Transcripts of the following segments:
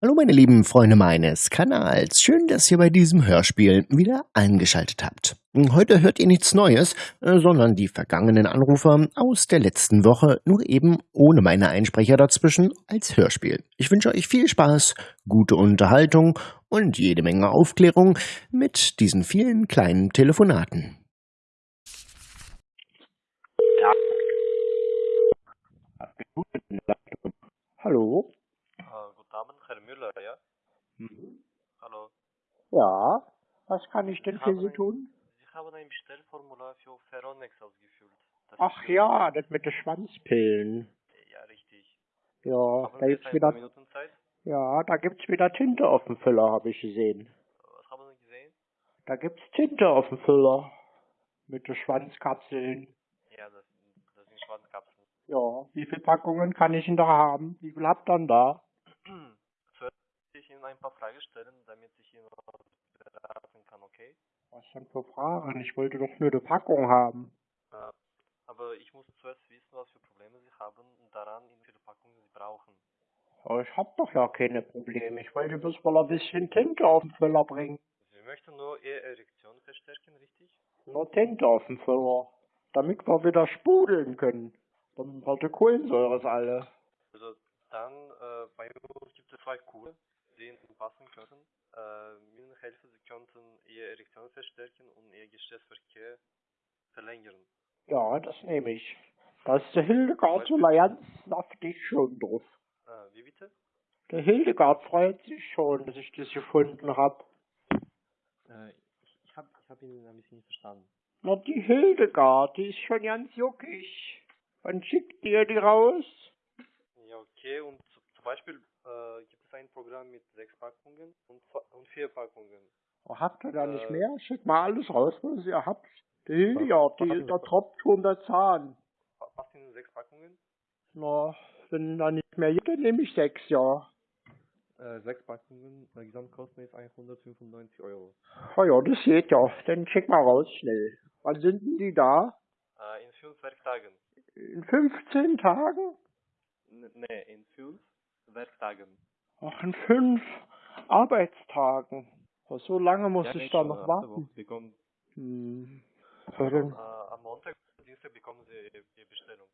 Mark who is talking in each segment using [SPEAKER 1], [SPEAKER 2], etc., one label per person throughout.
[SPEAKER 1] Hallo meine lieben Freunde meines Kanals, schön, dass ihr bei diesem Hörspiel wieder eingeschaltet habt. Heute hört ihr nichts Neues, äh, sondern die vergangenen Anrufer aus der letzten Woche, nur eben ohne meine Einsprecher dazwischen als Hörspiel. Ich wünsche euch viel Spaß, gute Unterhaltung und jede Menge Aufklärung mit diesen vielen kleinen Telefonaten.
[SPEAKER 2] Hallo?
[SPEAKER 3] Äh, guten Abend, Herr Müller, ja?
[SPEAKER 2] Mhm.
[SPEAKER 3] Hallo.
[SPEAKER 2] Ja, was kann ich denn für Sie
[SPEAKER 3] ein-
[SPEAKER 2] tun?
[SPEAKER 3] Sie haben ein Bestellformular für Ferronex ausgefüllt. Das
[SPEAKER 2] Ach ja, das mit den Schwanzpillen.
[SPEAKER 3] Ja, richtig.
[SPEAKER 2] Ja,
[SPEAKER 3] Haben
[SPEAKER 2] da gibt's wieder,
[SPEAKER 3] Minuten Zeit?
[SPEAKER 2] ja, da gibt's wieder Tinte auf dem Füller, habe ich gesehen.
[SPEAKER 3] Was haben Sie gesehen?
[SPEAKER 2] Da gibt's Tinte auf dem Füller. Mit den Schwanzkapseln.
[SPEAKER 3] Ja, das, das sind Schwanzkapseln.
[SPEAKER 2] Ja, wie viele Packungen kann ich denn da haben? Wie viel habt ihr denn da?
[SPEAKER 3] Ihnen ein paar Fragen stellen, damit ich Ihnen beraten kann, okay?
[SPEAKER 2] Was denn für Fragen? Ich wollte doch nur eine Packung haben.
[SPEAKER 3] Äh, aber ich muss zuerst wissen, was für Probleme Sie haben und daran, wie viele Packungen Sie brauchen.
[SPEAKER 2] Aber ich hab doch ja keine Probleme. Ich wollte bloß mal ein bisschen Tinte auf den Füller bringen.
[SPEAKER 3] Sie möchten nur Ihre Erektion verstärken, richtig?
[SPEAKER 2] Nur Tinte auf dem Füller. Damit wir wieder sprudeln können. Dann wird die Kohlensäure alle.
[SPEAKER 3] Also dann, äh, bei uns gibt es zwei Kuren, Ihnen passen könnten. Äh, mit Sie könnten Ihre Erektion verstärken und Ihr Geschlechtsverkehr verlängern.
[SPEAKER 2] Ja, das nehme ich. Da ist der Hildegard ganz saftig schon drauf.
[SPEAKER 3] Äh, wie bitte?
[SPEAKER 2] Der Hildegard freut sich schon, dass ich das gefunden hab.
[SPEAKER 3] Äh, ich ich habe ich hab ihn ein bisschen nicht verstanden.
[SPEAKER 2] Na, die Hildegard, die ist schon ganz juckig. Wann schickt ihr die raus?
[SPEAKER 3] Ja, okay. Und zu, zum Beispiel äh, gibt es ein Programm mit sechs Packungen und, und vier Packungen.
[SPEAKER 2] Oh, habt ihr da nicht
[SPEAKER 3] Äh.
[SPEAKER 2] mehr? Schickt mal alles raus, was ihr habt. Der Hildegard, die,
[SPEAKER 3] Was-
[SPEAKER 2] da tropft schon der Zahn.
[SPEAKER 3] Passt Ihnen sechs Packungen?
[SPEAKER 2] Na, wenn da nicht mehr gibt, dann nehme ich sechs, ja.
[SPEAKER 3] Äh, sechs Packungen, äh, Gesamtkosten ist 195 Euro.
[SPEAKER 2] Oh ja, das geht ja. Dann schick mal raus schnell. Wann sind denn die da?
[SPEAKER 3] Äh, in fünf Werktagen.
[SPEAKER 2] In 15 Tagen?
[SPEAKER 3] N nee, in fünf Werktagen.
[SPEAKER 2] Ach, in fünf Arbeitstagen. Oh, so lange muss
[SPEAKER 3] Ja,
[SPEAKER 2] ich da noch warten.
[SPEAKER 3] Bekommen-
[SPEAKER 2] Hm. Ja, dann,
[SPEAKER 3] Äh, am Montag, Dienstag bekommen Sie Ihre Ihre Bestellung.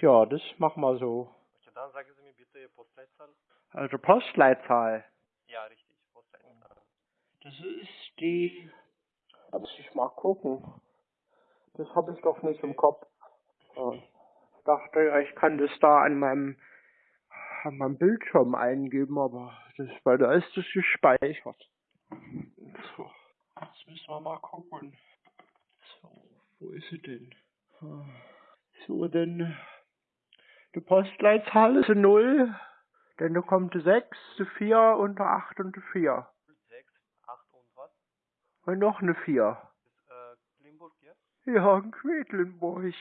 [SPEAKER 2] ja, das machen wir so.
[SPEAKER 3] Okay, dann sagen Sie mir bitte Ihre Postleitzahl.
[SPEAKER 2] Also Postleitzahl.
[SPEAKER 3] Ja, richtig, Postleitzahl.
[SPEAKER 2] Das ist die. Da muss ich mal gucken. Das habe ich doch nicht im Kopf. Ich dachte, ja, ich kann das da an meinem, an meinem Bildschirm eingeben, aber das, weil da ist das gespeichert. So, jetzt müssen wir mal gucken. So, wo ist sie denn? Ah, So, denn die Postleitzahl ist eine 0, dann da kommt eine 6, eine 4 und eine 8 und eine 4.
[SPEAKER 3] 6, 8 und was?
[SPEAKER 2] Und noch eine 4.
[SPEAKER 3] Das ist äh, Limburg, ja?
[SPEAKER 2] Ja, in Quedlinburg.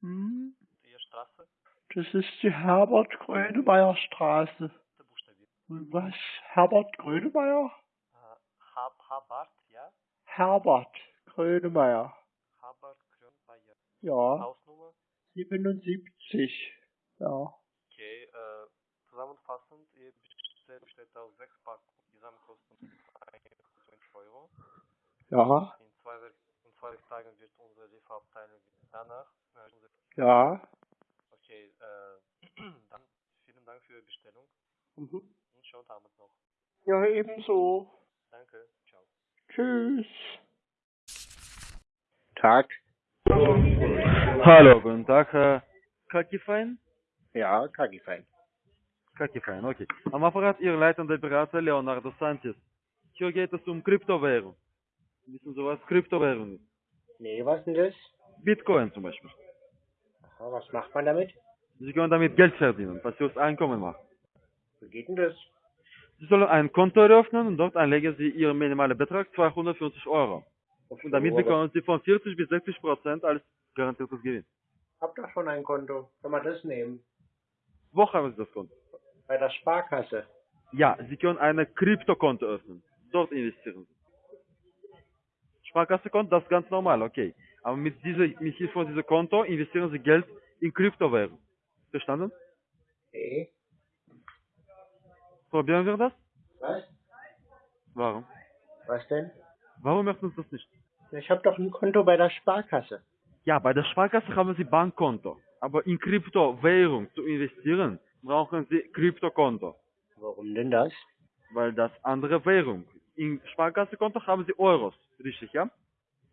[SPEAKER 2] Hm? Das ist die Herbert-Grönemeyer Straße. Und was? Herbert Grönemeyer?
[SPEAKER 3] Äh, Hab, Habart, ja?
[SPEAKER 2] Herbert Grönemeyer.
[SPEAKER 3] Habart, Grünbayer.
[SPEAKER 2] Ja,
[SPEAKER 3] Hausnummer?
[SPEAKER 2] 77. Ja.
[SPEAKER 3] Okay, äh, zusammenfassend, Ihr besteht aus sechs Packungen. Gesamtkosten 120 Euro.
[SPEAKER 2] Ja,
[SPEAKER 3] In zwei, in zwei Werktagen wird unsere Lieferabteilung danach. Äh,
[SPEAKER 2] ja.
[SPEAKER 3] Okay, äh, dann vielen Dank für Ihre Bestellung
[SPEAKER 2] Mhm.
[SPEAKER 3] und schönen Abend noch.
[SPEAKER 2] Ja, ebenso.
[SPEAKER 3] Danke, ciao.
[SPEAKER 2] Tschüss. Tag.
[SPEAKER 4] Hallo, guten Tag, Herr Kakifein.
[SPEAKER 2] Ja, Kagifein.
[SPEAKER 4] Kakifein, okay. Am Apparat Ihr leitender Berater Leonardo Santis. Hier geht es um Kryptowährung. Wissen Sie, was Kryptowährung ist?
[SPEAKER 2] Nee, was denn das?
[SPEAKER 4] Bitcoin zum Beispiel.
[SPEAKER 2] Aha, was macht man damit?
[SPEAKER 4] Sie können damit Geld verdienen, passives Einkommen machen.
[SPEAKER 2] Wie geht denn das?
[SPEAKER 4] Sie sollen ein Konto eröffnen und dort anlegen Sie Ihren minimalen Betrag 250 Euro. Und damit bekommen Sie von 40 bis 60 Prozent als garantiertes Gewinn.
[SPEAKER 2] Hab doch schon ein Konto. Kann man das nehmen?
[SPEAKER 4] Wo haben Sie das Konto?
[SPEAKER 2] Bei der Sparkasse.
[SPEAKER 4] Ja, Sie können ein Kryptokonto öffnen. Dort investieren Sie. Sparkassekonto, das ist ganz normal, okay. Aber mit dieser, mit Hilfe von diesem Konto investieren Sie Geld in Kryptowährung. Verstanden?
[SPEAKER 2] Okay.
[SPEAKER 4] Probieren wir das?
[SPEAKER 2] Was?
[SPEAKER 4] Warum?
[SPEAKER 2] Was denn?
[SPEAKER 4] Warum möchten Sie das nicht?
[SPEAKER 2] Ich habe doch ein Konto bei der Sparkasse.
[SPEAKER 4] Ja, bei der Sparkasse haben Sie Bankkonto. Aber in Kryptowährung zu investieren, brauchen Sie Kryptokonto.
[SPEAKER 2] Warum denn das?
[SPEAKER 4] Weil das andere Währung. In Sparkassekonto haben Sie Euros. Richtig, ja?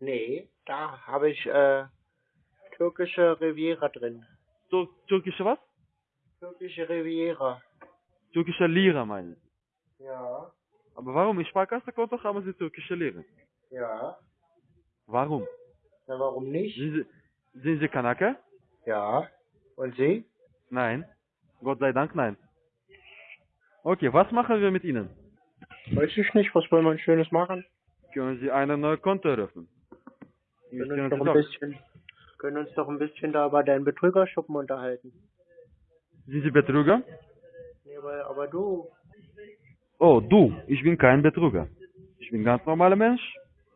[SPEAKER 2] Nee, da habe ich äh, türkische Riviera drin.
[SPEAKER 4] Tur türkische was?
[SPEAKER 2] Türkische Riviera.
[SPEAKER 4] Türkische Lira meinen Sie.
[SPEAKER 2] Ja,
[SPEAKER 4] Aber warum? In Sparkassekonto haben Sie türkische Lira.
[SPEAKER 2] ja.
[SPEAKER 4] Warum?
[SPEAKER 2] Na, warum nicht?
[SPEAKER 4] Sind Sie, sind Sie Kanake?
[SPEAKER 2] Ja. Und Sie?
[SPEAKER 4] Nein. Gott sei Dank nein. Okay, was machen wir mit Ihnen?
[SPEAKER 2] Weiß ich nicht, was wollen wir Schönes machen?
[SPEAKER 4] Können Sie ein neues Konto eröffnen?
[SPEAKER 2] Können uns, doch ein bisschen, können uns doch ein bisschen da über deinen Betrügerschuppen unterhalten.
[SPEAKER 4] Sind Sie Betrüger?
[SPEAKER 2] Nee, aber, aber du,
[SPEAKER 4] Oh, du, ich bin kein Betrüger. Ich bin ein ganz normaler Mensch,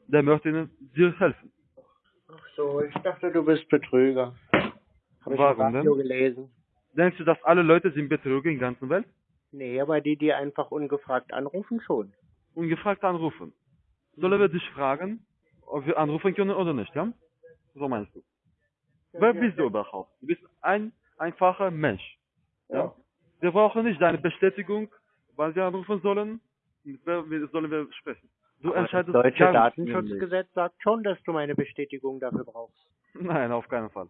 [SPEAKER 4] der möchte Ihnen dir helfen.
[SPEAKER 2] ach so, ich dachte, du bist Betrüger. Hab ich
[SPEAKER 4] Warum
[SPEAKER 2] im Radio
[SPEAKER 4] denn?
[SPEAKER 2] gelesen.
[SPEAKER 4] Denkst du, dass alle Leute sind Betrüger in der ganzen Welt?
[SPEAKER 2] Nee, aber die, die einfach ungefragt anrufen, schon.
[SPEAKER 4] Ungefragt anrufen. Sollen wir dich fragen, ob wir anrufen können oder nicht, ja? So meinst du. Wer bist du überhaupt? Du bist ein einfacher Mensch. Ja? Wir brauchen nicht deine Bestätigung, wann wir anrufen sollen, mit wer wir- sollen wir sprechen. Du
[SPEAKER 2] Aber das
[SPEAKER 4] entscheidest
[SPEAKER 2] deutsche
[SPEAKER 4] in ihrem
[SPEAKER 2] Datenschutzgesetz sagt schon, dass du meine Bestätigung dafür brauchst.
[SPEAKER 4] Nein, auf keinen Fall.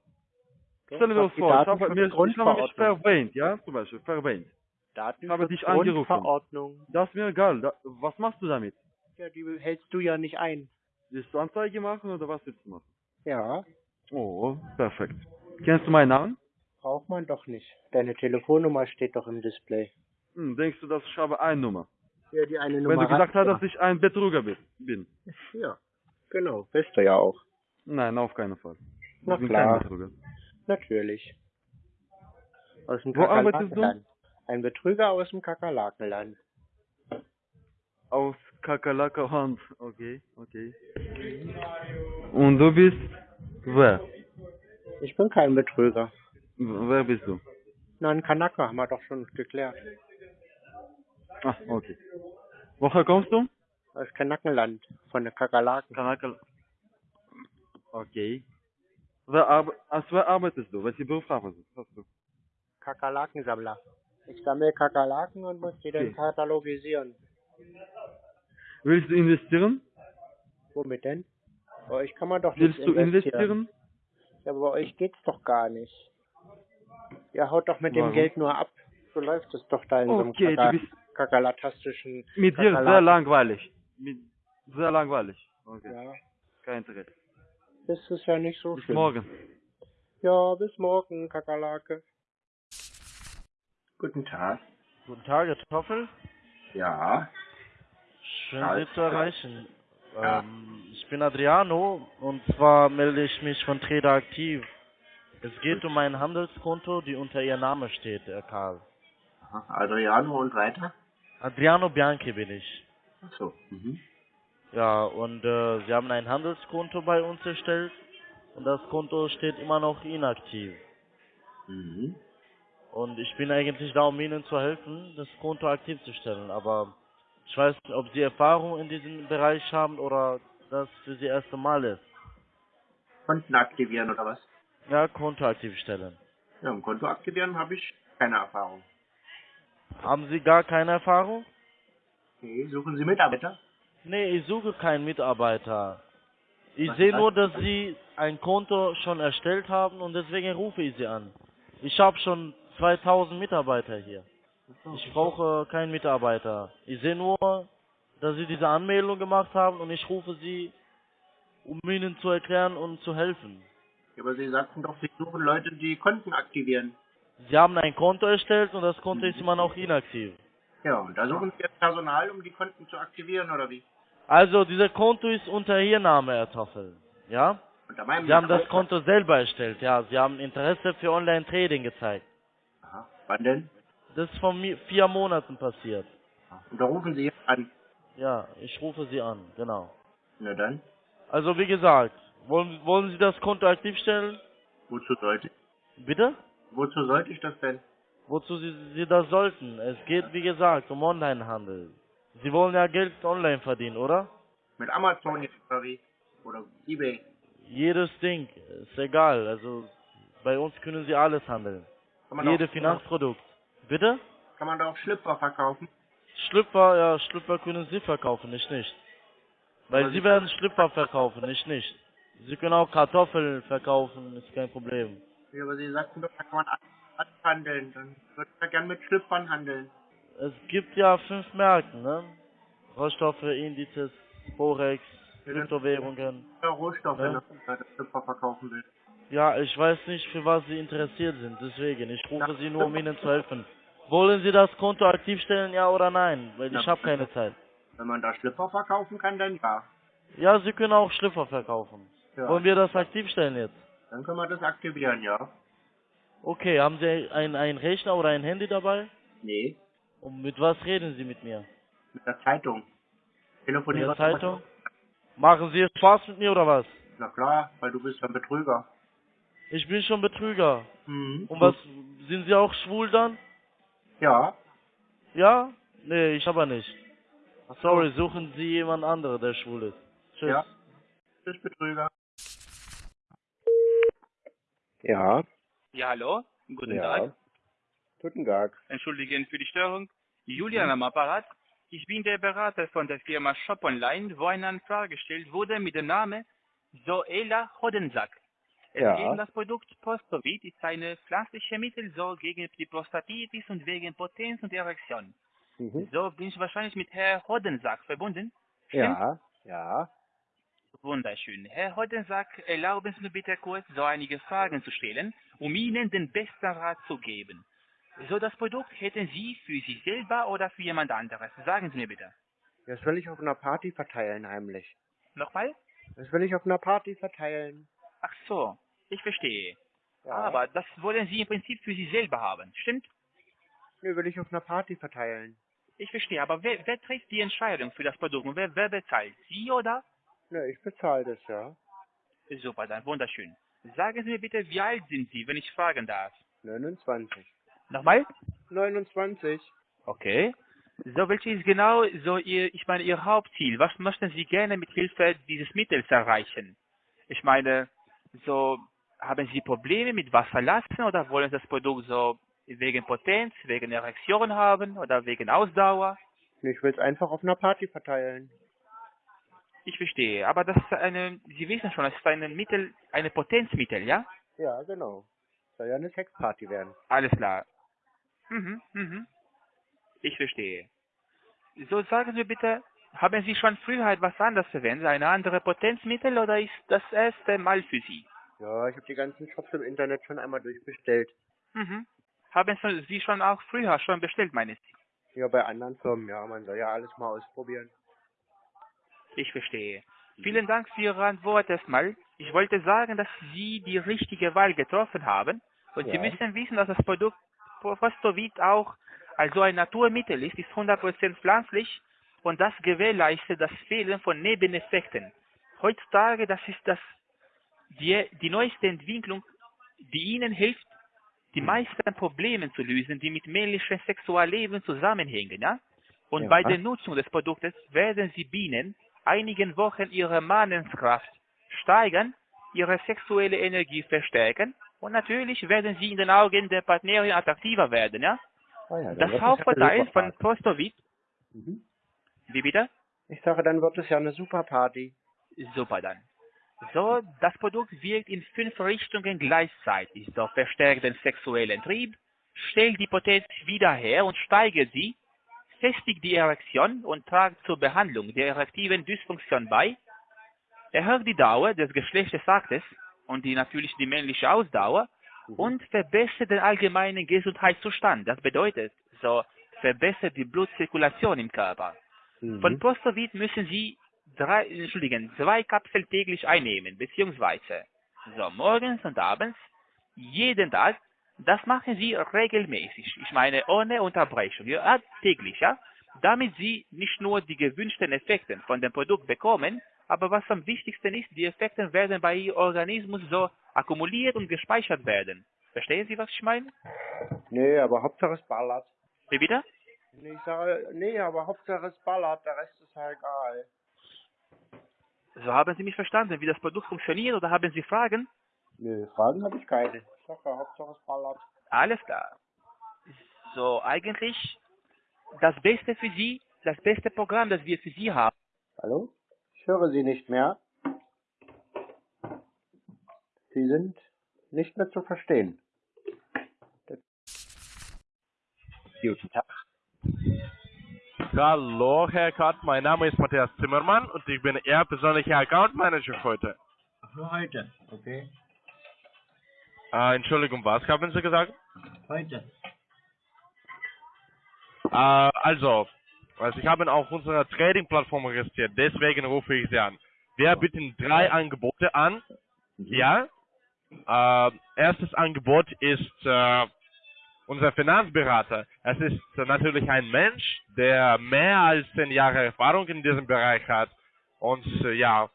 [SPEAKER 2] Doch,
[SPEAKER 4] Stellen wir uns vor, ich habe, mir, ich habe mich verwählt, ja, zum Beispiel, verwählt. habe dich angerufen. Das ist mir egal. Da, was machst du damit?
[SPEAKER 2] Ja, die hältst du ja nicht ein.
[SPEAKER 4] Willst du Anzeige machen oder was willst du machen?
[SPEAKER 2] Ja,
[SPEAKER 4] Oh, perfekt. Kennst du meinen Namen?
[SPEAKER 2] braucht man doch nicht. Deine Telefonnummer steht doch im Display.
[SPEAKER 4] Hm, denkst du, dass ich habe eine Nummer?
[SPEAKER 2] Ja, die eine
[SPEAKER 4] Wenn
[SPEAKER 2] Nummer
[SPEAKER 4] du gesagt
[SPEAKER 2] hast
[SPEAKER 4] hast, dass ich ein Betrüger bi- bin.
[SPEAKER 2] Ja, genau. Bist du ja auch.
[SPEAKER 4] Nein, auf keinen Fall. Ich
[SPEAKER 2] Na
[SPEAKER 4] bin
[SPEAKER 2] klar. Natürlich. Aus dem
[SPEAKER 4] Wo arbeitest du?
[SPEAKER 2] Ein Betrüger aus dem Kakerlakenland.
[SPEAKER 4] Aus Kakerlakerhand. Okay, okay. Und du bist wer?
[SPEAKER 2] Ich bin kein Betrüger.
[SPEAKER 4] Wer bist du?
[SPEAKER 2] Na, ein Kanaka haben wir doch schon geklärt.
[SPEAKER 4] Ah, okay. Woher kommst du?
[SPEAKER 2] Aus Kanakenland. Von der Kakerlaken.
[SPEAKER 4] Kanakel. Okay. Wer arbe als wer arbeitest du? Welchen Beruf? Hast du?
[SPEAKER 2] Kakerlakensammler. Ich sammle Kakerlaken und muss die dann
[SPEAKER 4] Okay.
[SPEAKER 2] katalogisieren.
[SPEAKER 4] Willst du investieren?
[SPEAKER 2] Womit denn? Bei euch kann man doch nicht
[SPEAKER 4] Willst du investieren?
[SPEAKER 2] Ja, aber bei euch geht's doch gar nicht. Ihr haut doch mit dem
[SPEAKER 4] Warum?
[SPEAKER 2] Geld nur ab. So läuft es doch da in so
[SPEAKER 4] Okay,
[SPEAKER 2] einem Kaka
[SPEAKER 4] bist
[SPEAKER 2] kakalatastischen...
[SPEAKER 4] mit dir sehr langweilig. Mit sehr langweilig. Okay.
[SPEAKER 2] Ja,
[SPEAKER 4] Kein Interesse.
[SPEAKER 2] das ist ja nicht so
[SPEAKER 4] Bis
[SPEAKER 2] schlimm.
[SPEAKER 4] morgen.
[SPEAKER 2] Ja, bis morgen, Kakerlake. Guten Tag.
[SPEAKER 5] Guten Tag, Herr Toffel.
[SPEAKER 2] Ja.
[SPEAKER 5] Schön, Sie zu erreichen.
[SPEAKER 2] Ja.
[SPEAKER 5] Ähm, ich bin Adriano und zwar melde ich mich von Trader Aktiv. Es geht um ein Handelskonto, die unter Ihr Name steht, Herr Karl.
[SPEAKER 2] Adriano und weiter?
[SPEAKER 5] Adriano Bianchi bin ich.
[SPEAKER 2] Ach so. Mhm.
[SPEAKER 5] Ja, und äh, Sie haben ein Handelskonto bei uns erstellt und das Konto steht immer noch inaktiv.
[SPEAKER 2] Mhm.
[SPEAKER 5] Und ich bin eigentlich da, um Ihnen zu helfen, das Konto aktiv zu stellen. Aber ich weiß nicht, ob Sie Erfahrung in diesem Bereich haben oder das für Sie erste Mal ist.
[SPEAKER 2] Konten aktivieren oder was?
[SPEAKER 5] Ja, Konto aktiv stellen.
[SPEAKER 2] Ja, im Konto aktivieren habe ich keine Erfahrung.
[SPEAKER 5] Haben Sie gar keine Erfahrung?
[SPEAKER 2] Okay, suchen Sie Mitarbeiter?
[SPEAKER 5] Nee, ich suche keinen Mitarbeiter. Ich
[SPEAKER 2] Was
[SPEAKER 5] sehe nur, dass
[SPEAKER 2] das?
[SPEAKER 5] Sie ein Konto schon erstellt haben und deswegen rufe ich Sie an. Ich habe schon 2000 Mitarbeiter hier. Ich brauche keinen Mitarbeiter. Ich sehe nur, dass Sie diese Anmeldung gemacht haben und ich rufe Sie, um Ihnen zu erklären und zu helfen.
[SPEAKER 2] Ja, aber Sie sagten doch, Sie suchen Leute, die Konten aktivieren.
[SPEAKER 5] Sie haben ein Konto erstellt und das Konto ist immer noch inaktiv.
[SPEAKER 2] Ja, und da suchen Sie jetzt Personal, um die Konten zu aktivieren oder wie?
[SPEAKER 5] Also, dieser Konto ist unter Ihr Name, Herr Toffel. Ja? Sie haben das? Konto selber erstellt, ja. Sie haben Interesse für Online-Trading gezeigt.
[SPEAKER 2] Aha. Wann denn?
[SPEAKER 5] Das ist vor mi- vier Monaten passiert.
[SPEAKER 2] Und da rufen Sie an.
[SPEAKER 5] Ja, ich rufe Sie an, genau.
[SPEAKER 2] Na dann,
[SPEAKER 5] Also, wie gesagt, wollen, wollen Sie das Konto aktiv stellen?
[SPEAKER 2] wozu sollte ich?
[SPEAKER 5] Bitte?
[SPEAKER 2] Wozu sollte ich das denn?
[SPEAKER 5] Wozu Sie, Sie das sollten? Es geht, wie gesagt, um Online-Handel. Sie wollen ja Geld online verdienen, oder?
[SPEAKER 2] Mit Amazon jetzt oder wie? Oder Ebay.
[SPEAKER 5] Jedes Ding, ist egal. Also bei uns können Sie alles handeln.
[SPEAKER 2] Kann man
[SPEAKER 5] Jede
[SPEAKER 2] auch,
[SPEAKER 5] Finanzprodukt. Bitte?
[SPEAKER 2] Kann man da auch Schlüpfer verkaufen?
[SPEAKER 5] Schlüpfer, ja, Schlüpfer können Sie verkaufen, ich nicht. Weil Sie werden Schlüpfer verkaufen, ich nicht. Sie können auch Kartoffeln verkaufen, ist kein Problem.
[SPEAKER 2] Ja, aber Sie sagten doch, da kann man handeln. Dann würde ich ja gern mit Schlüpfern handeln.
[SPEAKER 5] Es gibt ja fünf Märkte, ne? Rohstoffe, Indizes, Forex,
[SPEAKER 2] Ja,
[SPEAKER 5] Kryptowährungen.
[SPEAKER 2] Ja, Rohstoffe,
[SPEAKER 5] Ja.
[SPEAKER 2] ne? wenn das Schlüpfer verkaufen will.
[SPEAKER 5] Ja, ich weiß nicht, für was Sie interessiert sind, deswegen. Ich rufe Sie nur, um Ihnen zu helfen. Wollen Sie das Konto aktiv stellen, ja oder nein? Weil ich
[SPEAKER 2] Ja.
[SPEAKER 5] habe keine Zeit.
[SPEAKER 2] Wenn man da Schlüpfer verkaufen kann, dann ja.
[SPEAKER 5] Ja, Sie können auch Schlüpfer verkaufen.
[SPEAKER 2] ja.
[SPEAKER 5] Wollen wir das aktiv stellen jetzt?
[SPEAKER 2] Dann können wir das aktivieren, ja.
[SPEAKER 5] Okay, haben Sie ein, ein Rechner oder ein Handy dabei?
[SPEAKER 2] Nee,
[SPEAKER 5] Und mit was reden Sie mit mir?
[SPEAKER 2] mit der Zeitung. Telefonieren.
[SPEAKER 5] der Zeitung? Machen Sie Spaß mit mir oder was?
[SPEAKER 2] Na klar, weil du bist ein Betrüger.
[SPEAKER 5] Ich bin schon Betrüger.
[SPEAKER 2] Mhm.
[SPEAKER 5] Und was, sind Sie auch schwul dann?
[SPEAKER 2] Ja.
[SPEAKER 5] Ja? Nee, ich aber nicht.
[SPEAKER 2] Ach so.
[SPEAKER 5] Sorry, suchen Sie jemand anderen, der schwul ist. Tschüss.
[SPEAKER 2] Ja. Tschüss, Betrüger. Ja.
[SPEAKER 6] Ja, hallo. Guten
[SPEAKER 2] ja.
[SPEAKER 6] Tag.
[SPEAKER 2] Guten Tag.
[SPEAKER 6] Entschuldigen für die Störung. Julian am Apparat. Ich bin der Berater von der Firma Shop Online, wo eine Anfrage gestellt wurde mit dem Namen Zoela Hodensack. Es um das Produkt Prostovit, ist eine pflanzliche Mittel so gegen die Prostatitis und wegen Potenz und Erektion.
[SPEAKER 2] Mhm.
[SPEAKER 6] So bin ich wahrscheinlich mit Herr Hodensack verbunden.
[SPEAKER 2] Ja. Ja.
[SPEAKER 6] Wunderschön. Herr Hodensack, erlauben Sie mir bitte kurz so einige Fragen zu stellen, um Ihnen den besten Rat zu geben. So, das Produkt hätten Sie für sich selber oder für jemand anderes? Sagen Sie mir bitte.
[SPEAKER 2] Das will ich auf einer Party verteilen, heimlich.
[SPEAKER 6] Nochmal?
[SPEAKER 2] Das will ich auf einer Party verteilen.
[SPEAKER 6] Ach so, ich verstehe.
[SPEAKER 2] Ja.
[SPEAKER 6] Aber das wollen Sie im Prinzip für sich selber haben, stimmt?
[SPEAKER 2] Nee, will ich auf einer Party verteilen.
[SPEAKER 6] Ich verstehe, aber wer, wer trifft die Entscheidung für das Produkt und wer, wer bezahlt? Sie oder?
[SPEAKER 2] Ne, ich bezahle das, ja.
[SPEAKER 6] Super, dann wunderschön. Sagen Sie mir bitte, wie alt sind Sie, wenn ich fragen darf?
[SPEAKER 2] 29.
[SPEAKER 6] Nochmal?
[SPEAKER 2] 29.
[SPEAKER 6] Okay. So, welches ist genau so Ihr, ich meine, Ihr Hauptziel? Was möchten Sie gerne mit Hilfe dieses Mittels erreichen? Ich meine, so, haben Sie Probleme mit Wasserlassen oder wollen Sie das Produkt so wegen Potenz, wegen Erektion haben oder wegen Ausdauer?
[SPEAKER 2] Ich will es einfach auf einer Party verteilen.
[SPEAKER 6] Ich verstehe, aber das ist eine, Sie wissen schon, das ist ein Mittel, eine Potenzmittel, ja?
[SPEAKER 2] Ja, genau. Soll ja eine Sexparty werden.
[SPEAKER 6] Alles klar. Mhm, mhm. Ich verstehe. So, sagen Sie bitte, haben Sie schon früher etwas anderes verwendet, eine andere Potenzmittel, oder ist das erste Mal für Sie?
[SPEAKER 2] Ja, ich habe die ganzen Shops im Internet schon einmal durchbestellt.
[SPEAKER 6] Mhm. Haben Sie schon auch früher schon bestellt, meine Sie?
[SPEAKER 2] Ja, bei anderen Firmen, ja. Man soll ja alles mal ausprobieren.
[SPEAKER 6] Ich verstehe. Vielen Dank für Ihre Antwort erstmal. Ich wollte sagen, dass Sie die richtige Wahl getroffen haben. Und Sie
[SPEAKER 2] Ja.
[SPEAKER 6] müssen wissen, dass das Produkt Prostovit auch also ein Naturmittel ist, ist 100% pflanzlich und das gewährleistet das Fehlen von Nebeneffekten. Heutzutage, das ist das, die, die neueste Entwicklung, die Ihnen hilft, die meisten Probleme zu lösen, die mit männlichem Sexualleben zusammenhängen. Ja? Und
[SPEAKER 2] Ja.
[SPEAKER 6] bei der Nutzung des Produktes werden Sie binnen einigen Wochen Ihre Manneskraft steigern, Ihre sexuelle Energie verstärken und natürlich werden Sie in den Augen der Partnerin attraktiver werden. Ja?
[SPEAKER 2] Ah ja,
[SPEAKER 6] Das
[SPEAKER 2] eine
[SPEAKER 6] von
[SPEAKER 2] Party. Mhm.
[SPEAKER 6] wie bitte?
[SPEAKER 2] Ich sage, dann wird es ja eine super Party.
[SPEAKER 6] Super dann. So, das Produkt wirkt in fünf Richtungen gleichzeitig. So verstärkt den sexuellen Trieb, stellt die Potenz wieder her und steigert sie, festigt die Erektion und tragt zur Behandlung der erektiven Dysfunktion bei, erhöht die Dauer des Geschlechtsaktes und die natürlich die männliche Ausdauer und verbessert den allgemeinen Gesundheitszustand. Das bedeutet, so verbessert die Blutzirkulation im Körper.
[SPEAKER 2] Mhm.
[SPEAKER 6] Von Prostovit müssen Sie drei, entschuldigen, zwei Kapseln täglich einnehmen, beziehungsweise so morgens und abends, jeden Tag. Das machen Sie regelmäßig. Ich meine ohne Unterbrechung, ja, täglich, ja. Damit Sie nicht nur die gewünschten Effekte von dem Produkt bekommen, aber was am wichtigsten ist, die Effekte werden bei Ihrem Organismus so akkumuliert und gespeichert werden. Verstehen Sie, was ich meine?
[SPEAKER 2] Nee, aber Hauptsache es ballert.
[SPEAKER 6] Wie bitte?
[SPEAKER 2] Nee, ich sage, nee, aber Hauptsache es ballert, der Rest ist ja egal.
[SPEAKER 6] So haben Sie mich verstanden, wie das Produkt funktioniert oder haben Sie Fragen?
[SPEAKER 2] Nö, Fragen habe ich keine. Ich ja, Hauptsache es ballert.
[SPEAKER 6] Alles klar. So, eigentlich das Beste für Sie, das beste Programm, das wir für Sie haben.
[SPEAKER 2] Hallo? Ich höre Sie nicht mehr. Sie sind nicht mehr zu verstehen.
[SPEAKER 6] Guten Tag.
[SPEAKER 7] Hallo, Herr Kart, mein Name ist Matthias Zimmermann und ich bin Ihr persönlicher Account Manager heute.
[SPEAKER 2] Heute, okay?
[SPEAKER 7] Äh, Entschuldigung, was haben Sie gesagt?
[SPEAKER 2] Heute.
[SPEAKER 7] Äh, also, also ich habe auf unserer Trading-Plattform registriert, deswegen rufe ich Sie an. Wir bieten drei Angebote an. Ja. Äh, erstes Angebot ist äh, unser Finanzberater. Es ist natürlich ein Mensch, der mehr als zehn Jahre Erfahrung in diesem Bereich hat. Und äh, ja,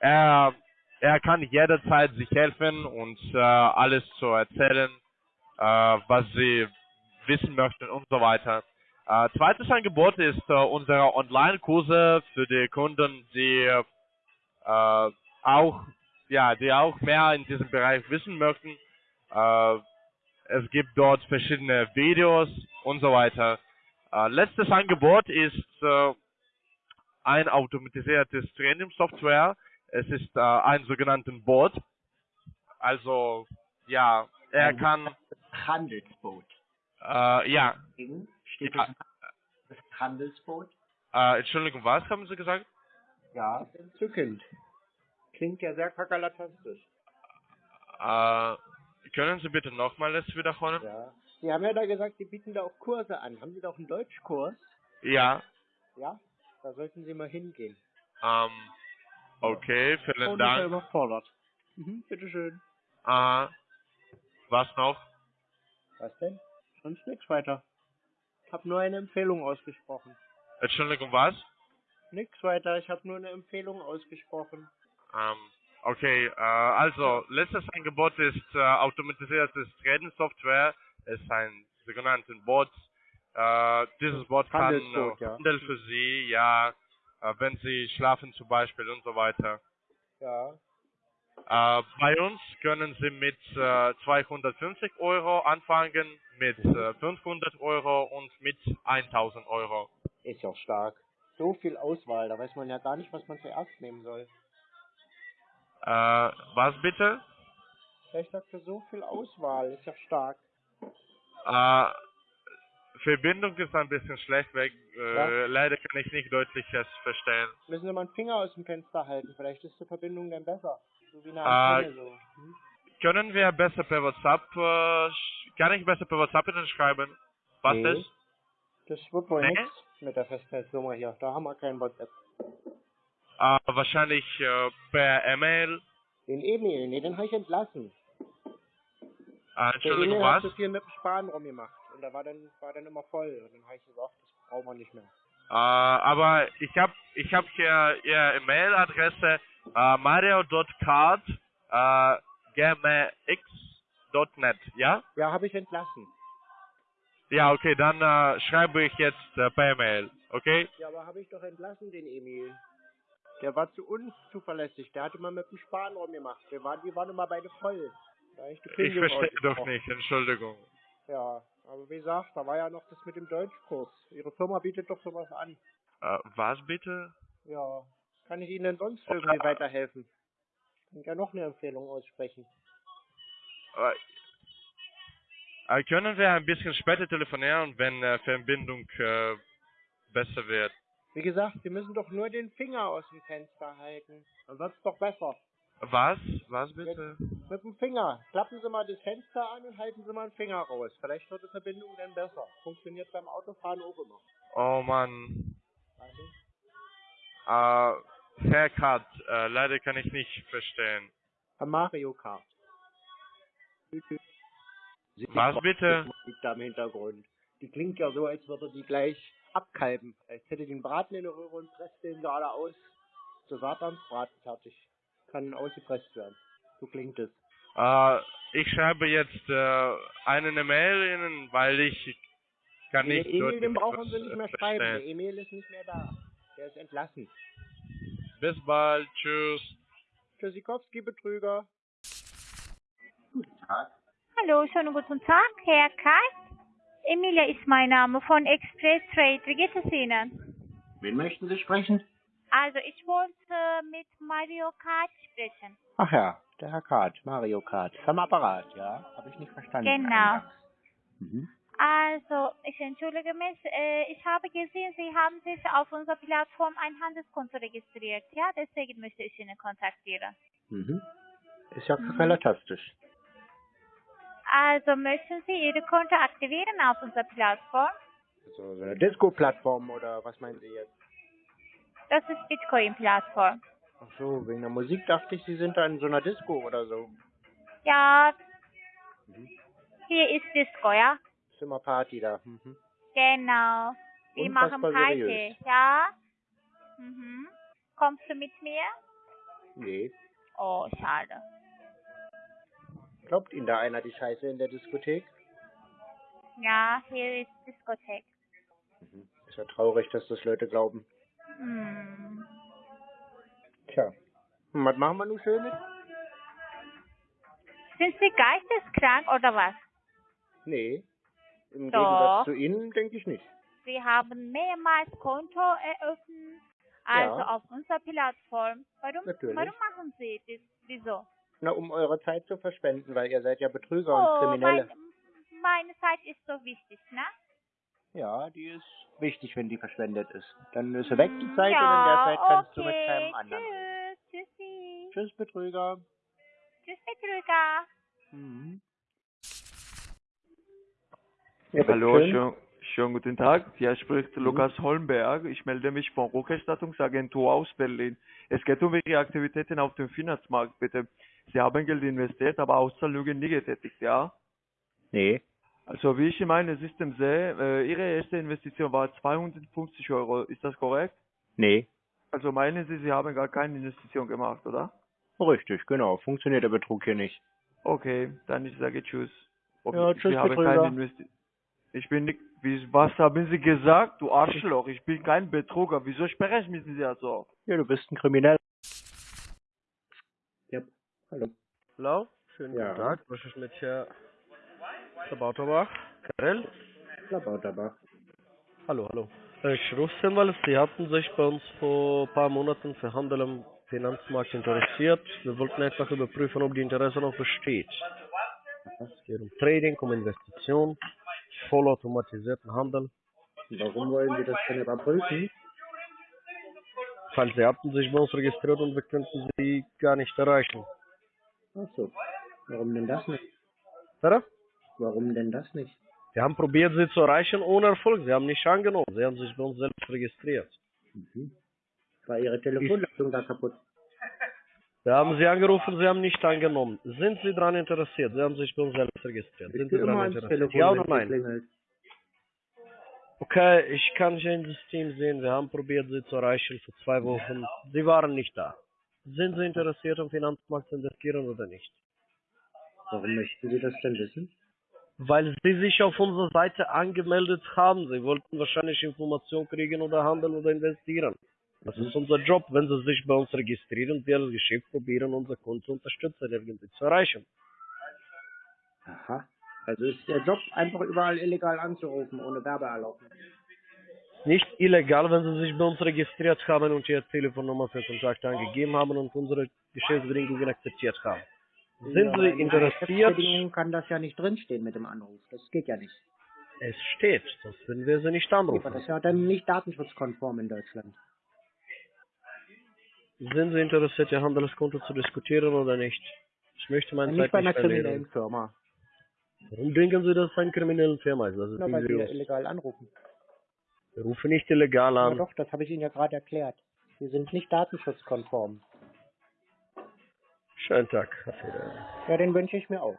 [SPEAKER 7] er, er kann jederzeit sich helfen und äh, alles zu erzählen, äh, was Sie wissen möchten und so weiter. Äh, zweites Angebot ist äh, unsere Online-Kurse für die Kunden, die äh, auch ja, die auch mehr in diesem Bereich wissen möchten. Äh, es gibt dort verschiedene Videos und so weiter. Äh, letztes Angebot ist äh, ein automatisiertes Training-Software. Es ist äh, ein sogenannten Bot. Also ja, er kann
[SPEAKER 2] Handelsboot.
[SPEAKER 7] äh, ja.
[SPEAKER 2] Steht
[SPEAKER 7] Ja.
[SPEAKER 2] das Handelsboot?
[SPEAKER 7] Äh, Entschuldigung, was haben Sie gesagt?
[SPEAKER 2] Ja, entzückend. Klingt ja sehr kakerlatastisch.
[SPEAKER 7] Äh, können Sie bitte nochmals wiederholen?
[SPEAKER 2] Ja. Sie haben ja da gesagt, Sie bieten da auch Kurse an. Haben Sie da auch einen Deutschkurs?
[SPEAKER 7] Ja.
[SPEAKER 2] Ja? Da sollten Sie mal hingehen.
[SPEAKER 7] Ähm, okay, vielen
[SPEAKER 2] Oh, das ist ja
[SPEAKER 7] Dank.
[SPEAKER 2] überfordert. Mhm, bitteschön.
[SPEAKER 7] Äh, was noch?
[SPEAKER 2] Was denn? Sonst nichts weiter. Hab nur eine Empfehlung ausgesprochen.
[SPEAKER 7] Entschuldigung, was?
[SPEAKER 2] Nix weiter, ich habe nur eine Empfehlung ausgesprochen.
[SPEAKER 7] Ähm, okay, äh, also, letztes Angebot ist äh, automatisiertes Trading-Software. Es ist ein sogenanntes Bot. Äh, dieses Bot kann äh,
[SPEAKER 2] ja.
[SPEAKER 7] Handel für Sie, ja, äh, wenn Sie schlafen zum Beispiel und so weiter.
[SPEAKER 2] Ja.
[SPEAKER 7] Äh, bei uns können Sie mit äh, 250 Euro anfangen, mit äh, 500 Euro und mit 1000 Euro.
[SPEAKER 2] Ist ja stark. So viel Auswahl, da weiß man ja gar nicht, was man zuerst nehmen soll.
[SPEAKER 7] Äh, was bitte?
[SPEAKER 2] Ich sagte, so viel Auswahl, ist ja stark.
[SPEAKER 7] Äh, Verbindung ist ein bisschen schlecht weg. Äh. Leider kann ich nicht deutlich verstehen.
[SPEAKER 2] Müssen Sie mal einen Finger aus dem Fenster halten, vielleicht ist die Verbindung dann besser. So wie eine
[SPEAKER 7] Ah,
[SPEAKER 2] Antenne so. Hm?
[SPEAKER 7] Können wir besser per WhatsApp, äh, kann ich besser per WhatsApp Ihnen schreiben? Was
[SPEAKER 2] Nee.
[SPEAKER 7] ist?
[SPEAKER 2] Das wird wohl
[SPEAKER 7] Nee?
[SPEAKER 2] nichts mit der Festnetznummer hier. Da haben wir kein WhatsApp.
[SPEAKER 7] Äh, wahrscheinlich äh, per E-Mail.
[SPEAKER 2] Den Emil, nee, den habe ich entlassen.
[SPEAKER 7] Äh,
[SPEAKER 2] Der
[SPEAKER 7] Entschuldigung,
[SPEAKER 2] Emil hat
[SPEAKER 7] was?
[SPEAKER 2] so viel mit dem Sparen rumgemacht. Und da war dann, war dann immer voll. Und dann habe ich gesagt, das brauchen wir nicht mehr.
[SPEAKER 7] Äh, aber ich habe ich hab hier Ihre E-Mail-Adresse äh, mario.card äh, gmx.net, ja?
[SPEAKER 2] Ja, habe ich entlassen.
[SPEAKER 7] Ja, okay, dann äh, schreibe ich jetzt äh, per E-Mail, okay?
[SPEAKER 2] Ja, aber habe ich doch entlassen, den Emil. Der war zu unzuverlässig. Der hatte mal mit dem Sparen rumgemacht. Wir waren, die waren immer beide voll. Ich
[SPEAKER 7] verstehe doch nicht, Entschuldigung.
[SPEAKER 2] Ja, aber wie gesagt, da war ja noch das mit dem Deutschkurs. Ihre Firma bietet doch sowas an.
[SPEAKER 7] Äh, was bitte?
[SPEAKER 2] Ja, kann ich Ihnen denn sonst irgendwie weiterhelfen? Ich kann ja noch eine Empfehlung aussprechen.
[SPEAKER 7] Äh, äh, können wir ein bisschen später telefonieren, wenn äh, Verbindung äh, besser wird?
[SPEAKER 2] Wie gesagt, Sie müssen doch nur den Finger aus dem Fenster halten. Dann wird's doch besser.
[SPEAKER 7] Was? Was bitte?
[SPEAKER 2] Mit dem Finger. Klappen Sie mal das Fenster an und halten Sie mal den Finger raus. Vielleicht wird die Verbindung dann besser. Funktioniert beim Autofahren auch immer.
[SPEAKER 7] Oh Mann.
[SPEAKER 2] Also,
[SPEAKER 7] Äh, Herr Kat, äh, leider kann ich nicht verstehen.
[SPEAKER 2] Herr Mario Kart.
[SPEAKER 7] Was bitte?
[SPEAKER 2] Liegt da im Hintergrund. Die klingt ja so, als würde die gleich abkalben. Als hätte einen Braten in der Röhre und presst den gerade aus. So Satansbraten fertig. Kann ausgepresst werden. So klingt es.
[SPEAKER 7] Äh, ich schreibe jetzt äh, eine Mail Ihnen, weil ich kann
[SPEAKER 2] Den
[SPEAKER 7] nicht
[SPEAKER 2] Emil, den brauchen Sie nicht
[SPEAKER 7] äh,
[SPEAKER 2] mehr schreiben. Der. Emil ist nicht mehr da. Der ist entlassen.
[SPEAKER 7] Bis bald, tschüss.
[SPEAKER 2] Tschüssikowski, Betrüger.
[SPEAKER 8] Hallo, schönen guten Tag, Herr Kart. Emilia ist mein Name von Express Trade. Wie geht es Ihnen?
[SPEAKER 2] Wen möchten Sie sprechen?
[SPEAKER 8] Also, ich wollte mit Mario Kart sprechen.
[SPEAKER 2] Ach ja, der Herr Kart, Mario Kart. Am Apparat, ja? Habe ich nicht verstanden.
[SPEAKER 8] Genau.
[SPEAKER 2] Mhm.
[SPEAKER 8] Also, ich entschuldige mich. Äh, ich habe gesehen, Sie haben sich auf unserer Plattform ein Handelskonto registriert. Ja, deswegen möchte ich Ihnen kontaktieren.
[SPEAKER 2] Mhm. Ist ja
[SPEAKER 8] Mhm.
[SPEAKER 2] relativistisch.
[SPEAKER 8] Also, möchten Sie Ihre Konto aktivieren auf unserer Plattform?
[SPEAKER 2] Also so eine Disco-Plattform oder was meinen Sie jetzt?
[SPEAKER 8] Das ist Bitcoin-Plattform.
[SPEAKER 2] Ach so, wegen der Musik dachte ich, Sie sind da in so einer Disco oder so.
[SPEAKER 8] Ja,
[SPEAKER 2] Mhm.
[SPEAKER 8] hier ist Disco, ja?
[SPEAKER 2] Ist immer Party da. Mhm.
[SPEAKER 8] Genau. Wir machen
[SPEAKER 2] Unfassbar
[SPEAKER 8] Party,
[SPEAKER 2] seriös.
[SPEAKER 8] ja? Mhm. Kommst du mit mir?
[SPEAKER 2] Nee.
[SPEAKER 8] Oh, schade.
[SPEAKER 2] Glaubt Ihnen da einer die Scheiße in der Diskothek?
[SPEAKER 8] Ja, hier ist Diskothek.
[SPEAKER 2] Mhm. Ist ja traurig, dass das Leute glauben.
[SPEAKER 8] Hm.
[SPEAKER 2] Tja. Und was machen wir nun schön mit?
[SPEAKER 8] Sind Sie geisteskrank oder was?
[SPEAKER 2] Nee. Im
[SPEAKER 8] Doch.
[SPEAKER 2] Gegensatz zu Ihnen denke ich nicht.
[SPEAKER 8] Sie haben mehrmals Konto eröffnet, also
[SPEAKER 2] Ja.
[SPEAKER 8] auf unserer Plattform. Warum,
[SPEAKER 2] Natürlich.
[SPEAKER 8] warum machen Sie das? Wieso?
[SPEAKER 2] Na, um eure Zeit zu verschwenden, weil ihr seid ja Betrüger
[SPEAKER 8] oh,
[SPEAKER 2] und Kriminelle.
[SPEAKER 8] mein, meine Zeit ist so wichtig, ne?
[SPEAKER 2] Ja, die ist wichtig, wenn die verschwendet ist. Dann ist sie weg, die Zeit, und in
[SPEAKER 8] ja,
[SPEAKER 2] der Zeit kannst du mit keinem anderen.
[SPEAKER 8] Tschüss, tschüssi.
[SPEAKER 2] Tschüss, Betrüger.
[SPEAKER 8] Tschüss, Betrüger.
[SPEAKER 2] Mhm. Ja,
[SPEAKER 4] Hallo, schön, schönen guten Tag. Hier spricht Lukas Holmberg. Ich melde mich von Rückerstattungsagentur aus Berlin. Es geht um Ihre Aktivitäten auf dem Finanzmarkt, bitte. Sie haben Geld investiert, aber Auszahlungen nie getätigt, ja?
[SPEAKER 2] Nee.
[SPEAKER 4] Also wie ich in meinem System sehe, äh, Ihre erste Investition war 250 Euro. Ist das korrekt?
[SPEAKER 2] Nee.
[SPEAKER 4] Also meinen Sie, Sie haben gar keine Investition gemacht, oder?
[SPEAKER 2] Richtig, genau. Funktioniert der Betrug hier nicht.
[SPEAKER 4] Okay, dann ich sage Tschüss.
[SPEAKER 2] Ja, tschüss,
[SPEAKER 4] ich habe keine Ich bin nicht, wie, was haben Sie gesagt, du Arschloch? Ich bin kein Betrüger. Wieso sprechen Sie so?
[SPEAKER 2] Ja, du bist ein Krimineller. Hallo.
[SPEAKER 9] Hallo, schönen
[SPEAKER 2] Ja.
[SPEAKER 9] guten Tag. Was ist mit Herr Labauterbach? Karel?
[SPEAKER 2] Labauterbach.
[SPEAKER 9] Hallo, hallo. Ich rufe Sie, weil Sie hatten sich bei uns vor ein paar Monaten für Handel am Finanzmarkt interessiert. Wir wollten einfach überprüfen, ob die Interesse noch besteht. Es geht um Trading, um Investition, vollautomatisierten Handel.
[SPEAKER 2] Warum wollen Sie das denn überprüfen?
[SPEAKER 9] Weil Sie hatten sich bei uns registriert und wir könnten Sie gar nicht erreichen.
[SPEAKER 2] Ach so. Warum denn das nicht?
[SPEAKER 9] Oder?
[SPEAKER 2] Warum denn das nicht?
[SPEAKER 9] Wir haben probiert, Sie zu erreichen ohne Erfolg. Sie haben nicht angenommen. Sie haben sich bei uns selbst registriert.
[SPEAKER 2] Mhm. War Ihre Telefonleitung da kaputt?
[SPEAKER 9] Wir haben Sie angerufen, Sie haben nicht angenommen. Sind Sie daran interessiert? Sie haben sich bei uns selbst registriert. Sind Sie daran interessiert? Ja oder nein?
[SPEAKER 2] klingelt.
[SPEAKER 9] Okay, ich kann hier im System sehen, wir haben probiert, Sie zu erreichen vor zwei Wochen. Sie waren nicht da. Sind Sie interessiert, am Finanzmarkt zu investieren oder nicht?
[SPEAKER 2] Warum möchten Sie das denn wissen?
[SPEAKER 9] Weil Sie sich auf unserer Seite angemeldet haben. Sie wollten wahrscheinlich Informationen kriegen oder handeln oder investieren. Das ist unser Job, wenn Sie sich bei uns registrieren, wir als Geschäft probieren, unser Konto zu unterstützen, irgendwie zu erreichen.
[SPEAKER 2] Aha. Also ist der Job einfach überall illegal anzurufen, ohne Werbeerlaubnis.
[SPEAKER 9] Nicht illegal, wenn Sie sich bei uns registriert haben und Ihre Telefonnummer für Kontakt angegeben haben und unsere Geschäftsbedingungen akzeptiert haben. Sind
[SPEAKER 2] Ja, aber
[SPEAKER 9] Sie
[SPEAKER 2] in
[SPEAKER 9] interessiert?
[SPEAKER 2] Geschäftsbedingungen kann das ja nicht drinstehen mit dem Anruf. Das geht ja nicht.
[SPEAKER 9] Es steht, sonst würden wir Sie nicht
[SPEAKER 2] Aber
[SPEAKER 9] anrufen.
[SPEAKER 2] das ist ja dann nicht datenschutzkonform in Deutschland.
[SPEAKER 9] Sind Sie interessiert, Ihr Handelskonto zu diskutieren oder nicht? Ich möchte meine
[SPEAKER 2] nicht
[SPEAKER 9] Zeit
[SPEAKER 2] bei einer
[SPEAKER 9] nicht
[SPEAKER 2] kriminellen. Firma.
[SPEAKER 9] Warum denken Sie, dass es eine kriminelle Firma ist? Das ist
[SPEAKER 2] Na, weil
[SPEAKER 9] nicht
[SPEAKER 2] sie illegal anrufen.
[SPEAKER 9] Wir rufen nicht illegal an.
[SPEAKER 2] doch, das habe ich Ihnen ja gerade erklärt. Sie sind nicht datenschutzkonform.
[SPEAKER 9] Schönen Tag.
[SPEAKER 2] Ja, den wünsche ich mir auch.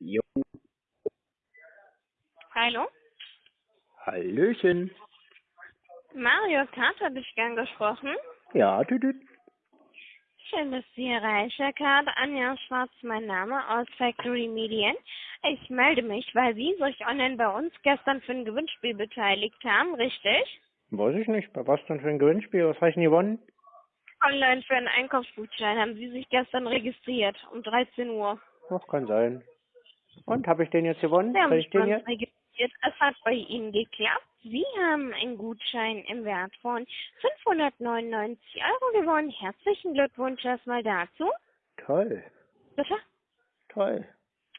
[SPEAKER 2] Jo.
[SPEAKER 10] Hallo?
[SPEAKER 2] Hallöchen.
[SPEAKER 10] Mario Kart habe ich gern gesprochen.
[SPEAKER 2] Ja, tütüt.
[SPEAKER 10] Schön, dass Sie erreichen. Karte Anja Schwarz, mein Name aus Factory Medien. Ich melde mich, weil Sie sich online bei uns gestern für ein Gewinnspiel beteiligt haben, richtig?
[SPEAKER 2] Weiß ich nicht. Bei was denn für ein Gewinnspiel? Was habe ich denn gewonnen?
[SPEAKER 10] Online für einen Einkaufsgutschein haben Sie sich gestern registriert, um 13 Uhr.
[SPEAKER 2] Ach, kann sein. Und, habe ich den jetzt gewonnen?
[SPEAKER 10] Sie haben sich
[SPEAKER 2] ich den jetzt?
[SPEAKER 10] registriert. Es hat bei Ihnen geklappt. Sie haben einen Gutschein im Wert von 599 Euro gewonnen. Herzlichen Glückwunsch erstmal dazu.
[SPEAKER 2] Toll,
[SPEAKER 10] Bitte?
[SPEAKER 2] toll.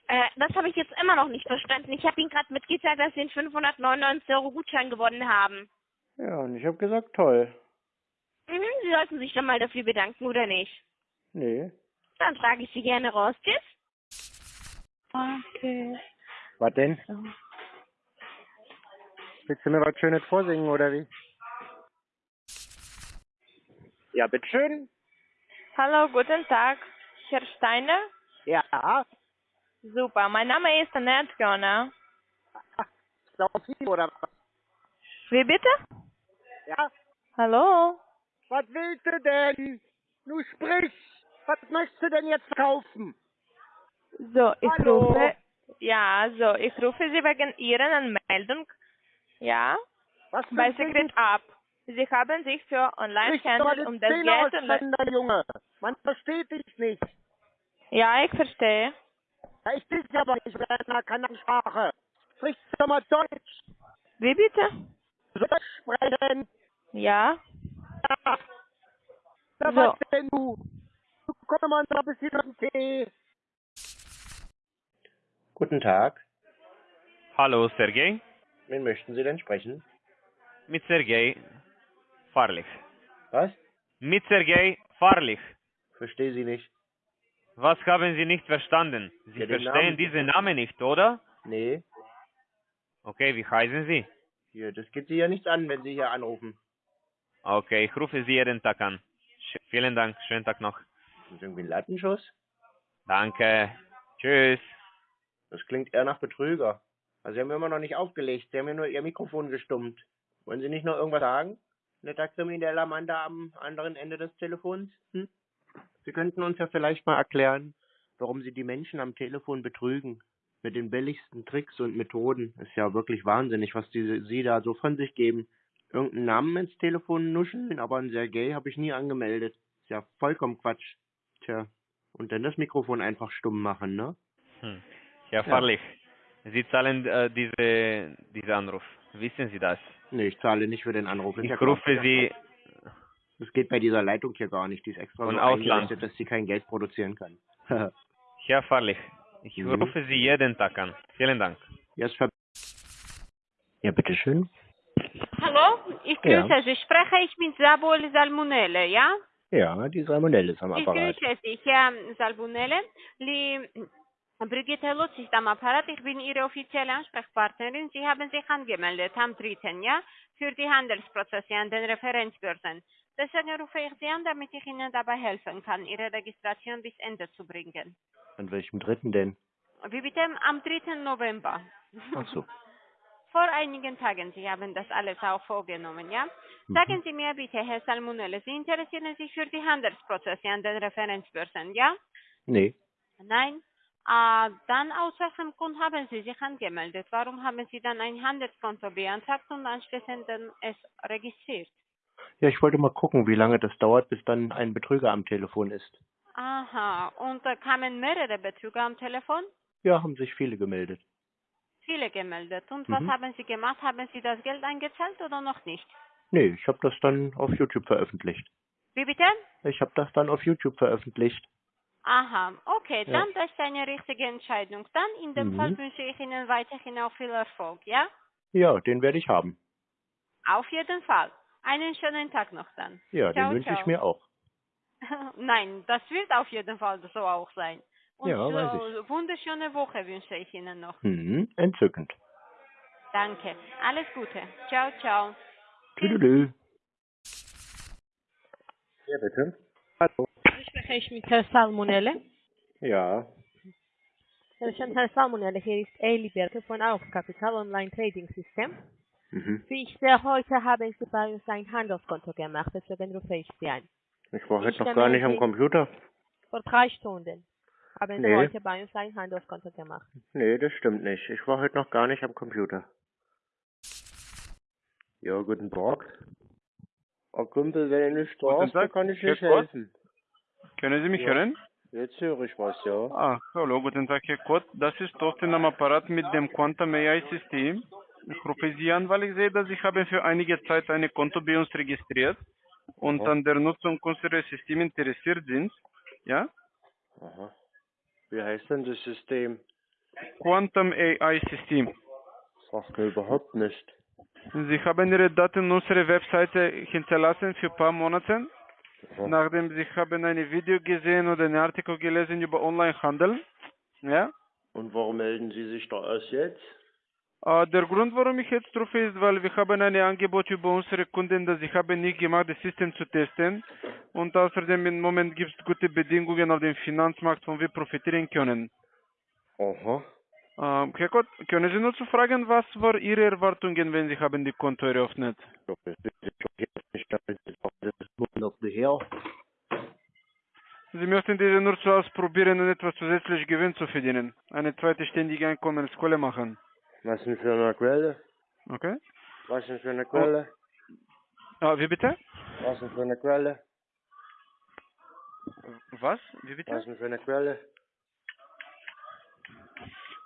[SPEAKER 10] Äh, das habe ich jetzt immer noch nicht verstanden. Ich habe Ihnen gerade mitgeteilt, dass Sie einen 599 Euro Gutschein gewonnen haben.
[SPEAKER 2] Ja, und ich habe gesagt toll.
[SPEAKER 10] Mhm, Sie sollten sich dann mal dafür bedanken, oder nicht?
[SPEAKER 2] Nee.
[SPEAKER 10] Dann trage ich Sie gerne raus. Tschüss. Okay.
[SPEAKER 2] Was denn? Willst du mir was Schönes vorsingen, oder wie? Ja, bitteschön.
[SPEAKER 11] Hallo, guten Tag. Herr Steiner?
[SPEAKER 2] Ja.
[SPEAKER 11] Super, mein Name ist Annette Gönner.
[SPEAKER 2] Sophie, oder was?
[SPEAKER 11] Wie bitte?
[SPEAKER 2] Ja?
[SPEAKER 11] Hallo?
[SPEAKER 2] Was willst du denn? Du sprich. Was möchtest du denn jetzt kaufen?
[SPEAKER 11] So, ich
[SPEAKER 2] Hallo?
[SPEAKER 11] rufe. Ja, so, ich rufe Sie wegen Ihrer Anmeldung. Ja?
[SPEAKER 2] Was
[SPEAKER 11] Bei Secret Up. Sie haben sich für Online-Handel
[SPEAKER 2] den
[SPEAKER 11] um das Geld und
[SPEAKER 2] Junge. Man versteht dich nicht.
[SPEAKER 11] Ja, ich verstehe.
[SPEAKER 2] Ja, ich bin aber nicht mit einer Kanalsprache. Sprich doch mal Deutsch.
[SPEAKER 11] Wie bitte?
[SPEAKER 2] Deutsch sprechen.
[SPEAKER 11] Ja?
[SPEAKER 2] Ja. Na,
[SPEAKER 11] So.
[SPEAKER 2] was denn du? Du komm mal noch ein bisschen den Tee. Guten Tag.
[SPEAKER 12] Hallo, Sergej.
[SPEAKER 2] Wen möchten Sie denn sprechen?
[SPEAKER 12] Mit Sergej Farlich.
[SPEAKER 2] Was?
[SPEAKER 12] Mit Sergej Farlich.
[SPEAKER 2] Verstehe Sie nicht.
[SPEAKER 12] Was haben Sie nicht verstanden? Sie
[SPEAKER 2] Ja,
[SPEAKER 12] verstehen
[SPEAKER 2] Namen.
[SPEAKER 12] diesen Namen nicht, oder?
[SPEAKER 2] Nee.
[SPEAKER 12] Okay, wie heißen Sie?
[SPEAKER 2] Hier, das geht Sie ja nichts an, wenn Sie hier anrufen.
[SPEAKER 12] Okay, ich rufe Sie jeden Tag an. Sch vielen Dank, schönen Tag noch.
[SPEAKER 2] Das ist irgendwie ein Lattenschuss.
[SPEAKER 12] Danke. Tschüss.
[SPEAKER 2] Das klingt eher nach Betrüger. Also Sie haben immer noch nicht aufgelegt. Sie haben ja nur Ihr Mikrofon gestummt. Wollen Sie nicht noch irgendwas sagen? Netter krimineller Mann da am anderen Ende des Telefons? Hm? Sie könnten uns ja vielleicht mal erklären, warum Sie die Menschen am Telefon betrügen. Mit den billigsten Tricks und Methoden. Ist ja wirklich wahnsinnig, was die, Sie da so von sich geben. Irgendeinen Namen ins Telefon nuscheln, aber einen Sergei habe ich nie angemeldet. Ist ja vollkommen Quatsch. Tja. Und dann das Mikrofon einfach stumm machen, ne?
[SPEAKER 12] Hm.
[SPEAKER 2] Ja.
[SPEAKER 12] Farlich, Sie zahlen äh, diese, diesen Anruf. Wissen Sie das?
[SPEAKER 2] Nee, ich zahle nicht für den Anruf.
[SPEAKER 12] Ich
[SPEAKER 2] ja klar.
[SPEAKER 12] rufe Sie
[SPEAKER 2] Das geht bei dieser Leitung hier gar nicht. Die ist extra
[SPEAKER 12] Von
[SPEAKER 2] so
[SPEAKER 12] Ausland.
[SPEAKER 2] dass sie kein Geld produzieren kann.
[SPEAKER 12] Herr Farlich, ich
[SPEAKER 2] Mhm.
[SPEAKER 12] rufe Sie jeden Tag an. Vielen Dank.
[SPEAKER 2] Ver ja, bitteschön.
[SPEAKER 13] Hallo, ich
[SPEAKER 2] Ja.
[SPEAKER 13] grüße Sie. Spreche ich mit Sabol Salmonelle, ja?
[SPEAKER 2] Ja, die Salmonelle ist am
[SPEAKER 13] Ich
[SPEAKER 2] Apparat.
[SPEAKER 13] grüße Sie, Herr Salmonelle. Li Brigitte Lutz ist am Apparat. Ich bin Ihre offizielle Ansprechpartnerin. Sie haben sich angemeldet am 3. Ja, für die Handelsprozesse an den Referenzbörsen. Deswegen rufe ich Sie an, damit ich Ihnen dabei helfen kann, Ihre Registration bis Ende zu bringen.
[SPEAKER 2] An welchem dritten denn?
[SPEAKER 13] Wie bitte? Am 3. November.
[SPEAKER 2] Ach so.
[SPEAKER 13] Vor einigen Tagen, Sie haben das alles auch vorgenommen, ja?
[SPEAKER 2] Mhm.
[SPEAKER 13] Sagen Sie mir bitte, Herr Salmonelle, Sie interessieren sich für die Handelsprozesse an den Referenzbörsen, ja?
[SPEAKER 2] Nee.
[SPEAKER 13] Nein? Ah, dann aus welchem Grund haben Sie sich angemeldet? Warum haben Sie dann ein Handelskonto beantragt und anschließend dann es registriert?
[SPEAKER 2] Ja, ich wollte mal gucken, wie lange das dauert, bis dann ein Betrüger am Telefon ist.
[SPEAKER 13] Aha, und da kamen mehrere Betrüger am Telefon?
[SPEAKER 2] Ja, haben sich viele gemeldet.
[SPEAKER 13] Viele gemeldet. Und
[SPEAKER 2] Mhm.
[SPEAKER 13] was haben Sie gemacht? Haben Sie das Geld eingezahlt oder noch nicht?
[SPEAKER 2] Nee, ich habe das dann auf YouTube veröffentlicht.
[SPEAKER 13] Wie bitte?
[SPEAKER 2] Ich habe das dann auf YouTube veröffentlicht.
[SPEAKER 13] Aha, okay,
[SPEAKER 2] Ja.
[SPEAKER 13] dann das ist eine richtige Entscheidung. Dann in dem
[SPEAKER 2] Mhm.
[SPEAKER 13] Fall wünsche ich Ihnen weiterhin auch viel Erfolg, ja?
[SPEAKER 2] Ja, den werde ich haben.
[SPEAKER 13] Auf jeden Fall. Einen schönen Tag noch dann.
[SPEAKER 2] Ja,
[SPEAKER 13] ciao,
[SPEAKER 2] den wünsche ich
[SPEAKER 13] ciao.
[SPEAKER 2] mir auch.
[SPEAKER 13] Nein, das wird auf jeden Fall so auch sein. Und
[SPEAKER 2] Ja,
[SPEAKER 13] so,
[SPEAKER 2] weiß
[SPEAKER 13] wunderschöne Woche wünsche ich Ihnen noch.
[SPEAKER 2] Hm, entzückend.
[SPEAKER 13] Danke. Alles Gute. Ciao, ciao.
[SPEAKER 2] Tüdelü. Ja, bitte. Hallo.
[SPEAKER 14] Spreche ich mit Herrn Salmonelle?
[SPEAKER 2] Ja.
[SPEAKER 14] Herr Herr Salmonelle, hier ist Eli Berke von Aufkapital Online Trading System.
[SPEAKER 2] Mhm.
[SPEAKER 14] Wie ich sehe, heute haben Sie bei uns ein Handelskonto gemacht, deswegen rufe ich Sie an.
[SPEAKER 2] Ich war heute noch gar nicht am
[SPEAKER 14] Sie-
[SPEAKER 2] Computer.
[SPEAKER 14] Vor drei Stunden.
[SPEAKER 15] Haben Sie
[SPEAKER 2] Nee.
[SPEAKER 15] heute bei uns ein Handelskonto gemacht?
[SPEAKER 2] Nee, das stimmt nicht. Ich war heute noch gar nicht am Computer. Ja, guten Tag. Oh Kumpel, wenn du nicht da
[SPEAKER 16] Tag,
[SPEAKER 2] kann ich
[SPEAKER 16] Herr
[SPEAKER 2] nicht helfen.
[SPEAKER 16] Können Sie mich
[SPEAKER 2] Ja.
[SPEAKER 16] hören?
[SPEAKER 2] Jetzt höre ich was, ja.
[SPEAKER 16] Ah, hallo, guten Tag, Herr Kurt. Das ist Thorsten am Apparat mit dem Quantum AI-System. Ich rufe Sie an, weil ich sehe, dass Sie haben für einige Zeit ein Konto bei uns registriert und
[SPEAKER 2] Aha.
[SPEAKER 16] an der Nutzung unseres Systems interessiert sind. Ja?
[SPEAKER 2] Aha. Wie heißt denn das System?
[SPEAKER 16] Quantum AI-System.
[SPEAKER 2] Sagt mir überhaupt nicht.
[SPEAKER 16] Sie haben Ihre Daten unserer Webseite hinterlassen für ein paar Monate,
[SPEAKER 2] Aha.
[SPEAKER 16] nachdem Sie haben ein Video gesehen oder einen Artikel gelesen über Onlinehandel. Ja?
[SPEAKER 2] Und warum melden Sie sich da erst jetzt?
[SPEAKER 16] Äh, der Grund, warum ich jetzt rufe, ist, weil wir haben ein Angebot über unsere Kunden, das ich habe nicht gemacht, das System zu testen. Und außerdem im Moment gibt es gute Bedingungen auf dem Finanzmarkt, von wir profitieren können.
[SPEAKER 2] Aha.
[SPEAKER 16] Ähm, Herr Gott, können Sie nur zu fragen, was waren Ihre Erwartungen, wenn Sie haben die Konto eröffnet?
[SPEAKER 2] Monate her.
[SPEAKER 16] Sie möchten diese nur zu ausprobieren und etwas zusätzlich Gewinn zu verdienen. Eine zweite ständige Einkommensquelle machen.
[SPEAKER 2] Was denn für eine Quelle?
[SPEAKER 16] Okay?
[SPEAKER 2] Was denn für eine Quelle?
[SPEAKER 16] Ah, wie bitte?
[SPEAKER 2] Was denn für eine Quelle?
[SPEAKER 16] Was? Wie bitte?
[SPEAKER 2] Was denn für eine Quelle?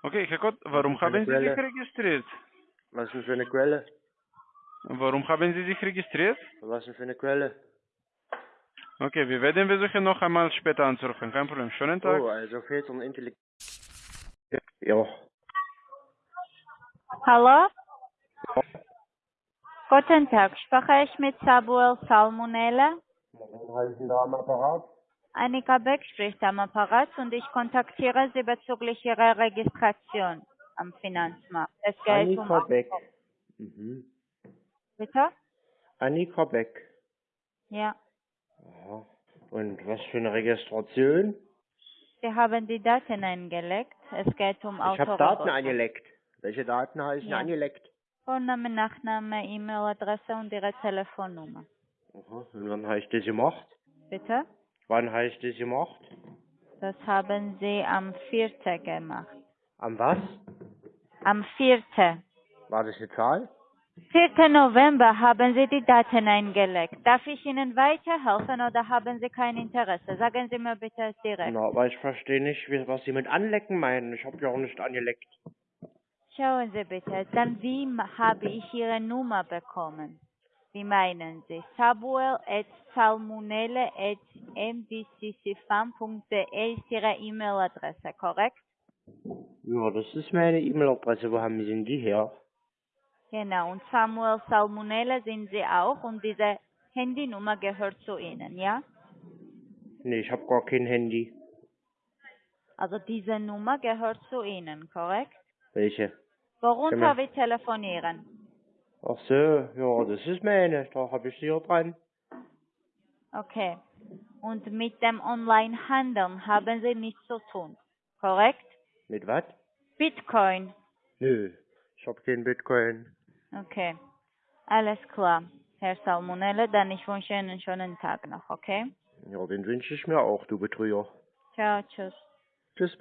[SPEAKER 16] Okay, Herr Gott, warum haben Sie sich registriert?
[SPEAKER 2] Was denn für eine Quelle?
[SPEAKER 16] Warum haben Sie sich registriert?
[SPEAKER 2] Was denn für eine Quelle?
[SPEAKER 16] Okay, wir werden versuchen, noch einmal später anzurufen. Kein Problem. Schönen Tag.
[SPEAKER 2] Oh, also fehlt uns Intelligenz. Ja.
[SPEAKER 17] Hallo? Guten Tag, spreche ich mit Samuel Salmonella?
[SPEAKER 2] Wen halten da am Apparat?
[SPEAKER 17] Annika Beck spricht am Apparat und ich kontaktiere Sie bezüglich Ihrer Registration am Finanzmarkt. Es geht um...
[SPEAKER 2] Annika Beck. Mhm.
[SPEAKER 17] Bitte?
[SPEAKER 2] Annika Beck.
[SPEAKER 17] Ja.
[SPEAKER 2] Aha. Und was für eine Registration?
[SPEAKER 17] Sie haben die Daten eingelegt. Es geht um
[SPEAKER 2] Ich habe. Daten angelegt. Welche Daten heißen
[SPEAKER 17] Ja.
[SPEAKER 2] angelegt?
[SPEAKER 17] Vorname, Nachname, E-Mail-Adresse und Ihre Telefonnummer.
[SPEAKER 2] Aha. Und wann ich das gemacht?
[SPEAKER 17] Bitte?
[SPEAKER 2] Wann ich das gemacht?
[SPEAKER 17] Das haben Sie am 4. gemacht.
[SPEAKER 2] Am was?
[SPEAKER 17] Am 4.
[SPEAKER 2] War das eine Zahl?
[SPEAKER 17] 4. November haben Sie die Daten eingelegt. Darf ich Ihnen weiterhelfen oder haben Sie kein Interesse? Sagen Sie mir bitte direkt.
[SPEAKER 2] Na, aber ich verstehe nicht, was Sie mit anlecken meinen. Ich habe ja auch nicht angeleckt.
[SPEAKER 17] Schauen Sie bitte, dann wie habe ich Ihre Nummer bekommen? Wie meinen Sie? Samuel at salmonelle at ist Ihre E-Mail-Adresse, korrekt?
[SPEAKER 2] Ja, das ist meine E-Mail-Adresse. Wo haben Sie denn die her?
[SPEAKER 17] Genau, und Samuel Salmonelle sind Sie auch und diese Handynummer gehört zu Ihnen, ja?
[SPEAKER 2] Nee, ich habe gar kein Handy.
[SPEAKER 17] Also diese Nummer gehört zu Ihnen, korrekt?
[SPEAKER 2] Welche?
[SPEAKER 17] Worunter wir telefonieren?
[SPEAKER 2] Ach so, ja, das ist meine. Da habe ich sie hier dran.
[SPEAKER 17] Okay. Und mit dem Online-Handeln haben Sie nichts zu tun, korrekt?
[SPEAKER 2] Mit was?
[SPEAKER 17] Bitcoin.
[SPEAKER 2] Nö, ich habe kein Bitcoin.
[SPEAKER 17] Okay. Alles klar. Herr Salmonelle, dann ich wünsche Ihnen einen schönen Tag noch, okay?
[SPEAKER 2] Ja, den wünsche ich mir auch, du Betrüger.
[SPEAKER 17] Ciao, tschüss.
[SPEAKER 2] Tschüss.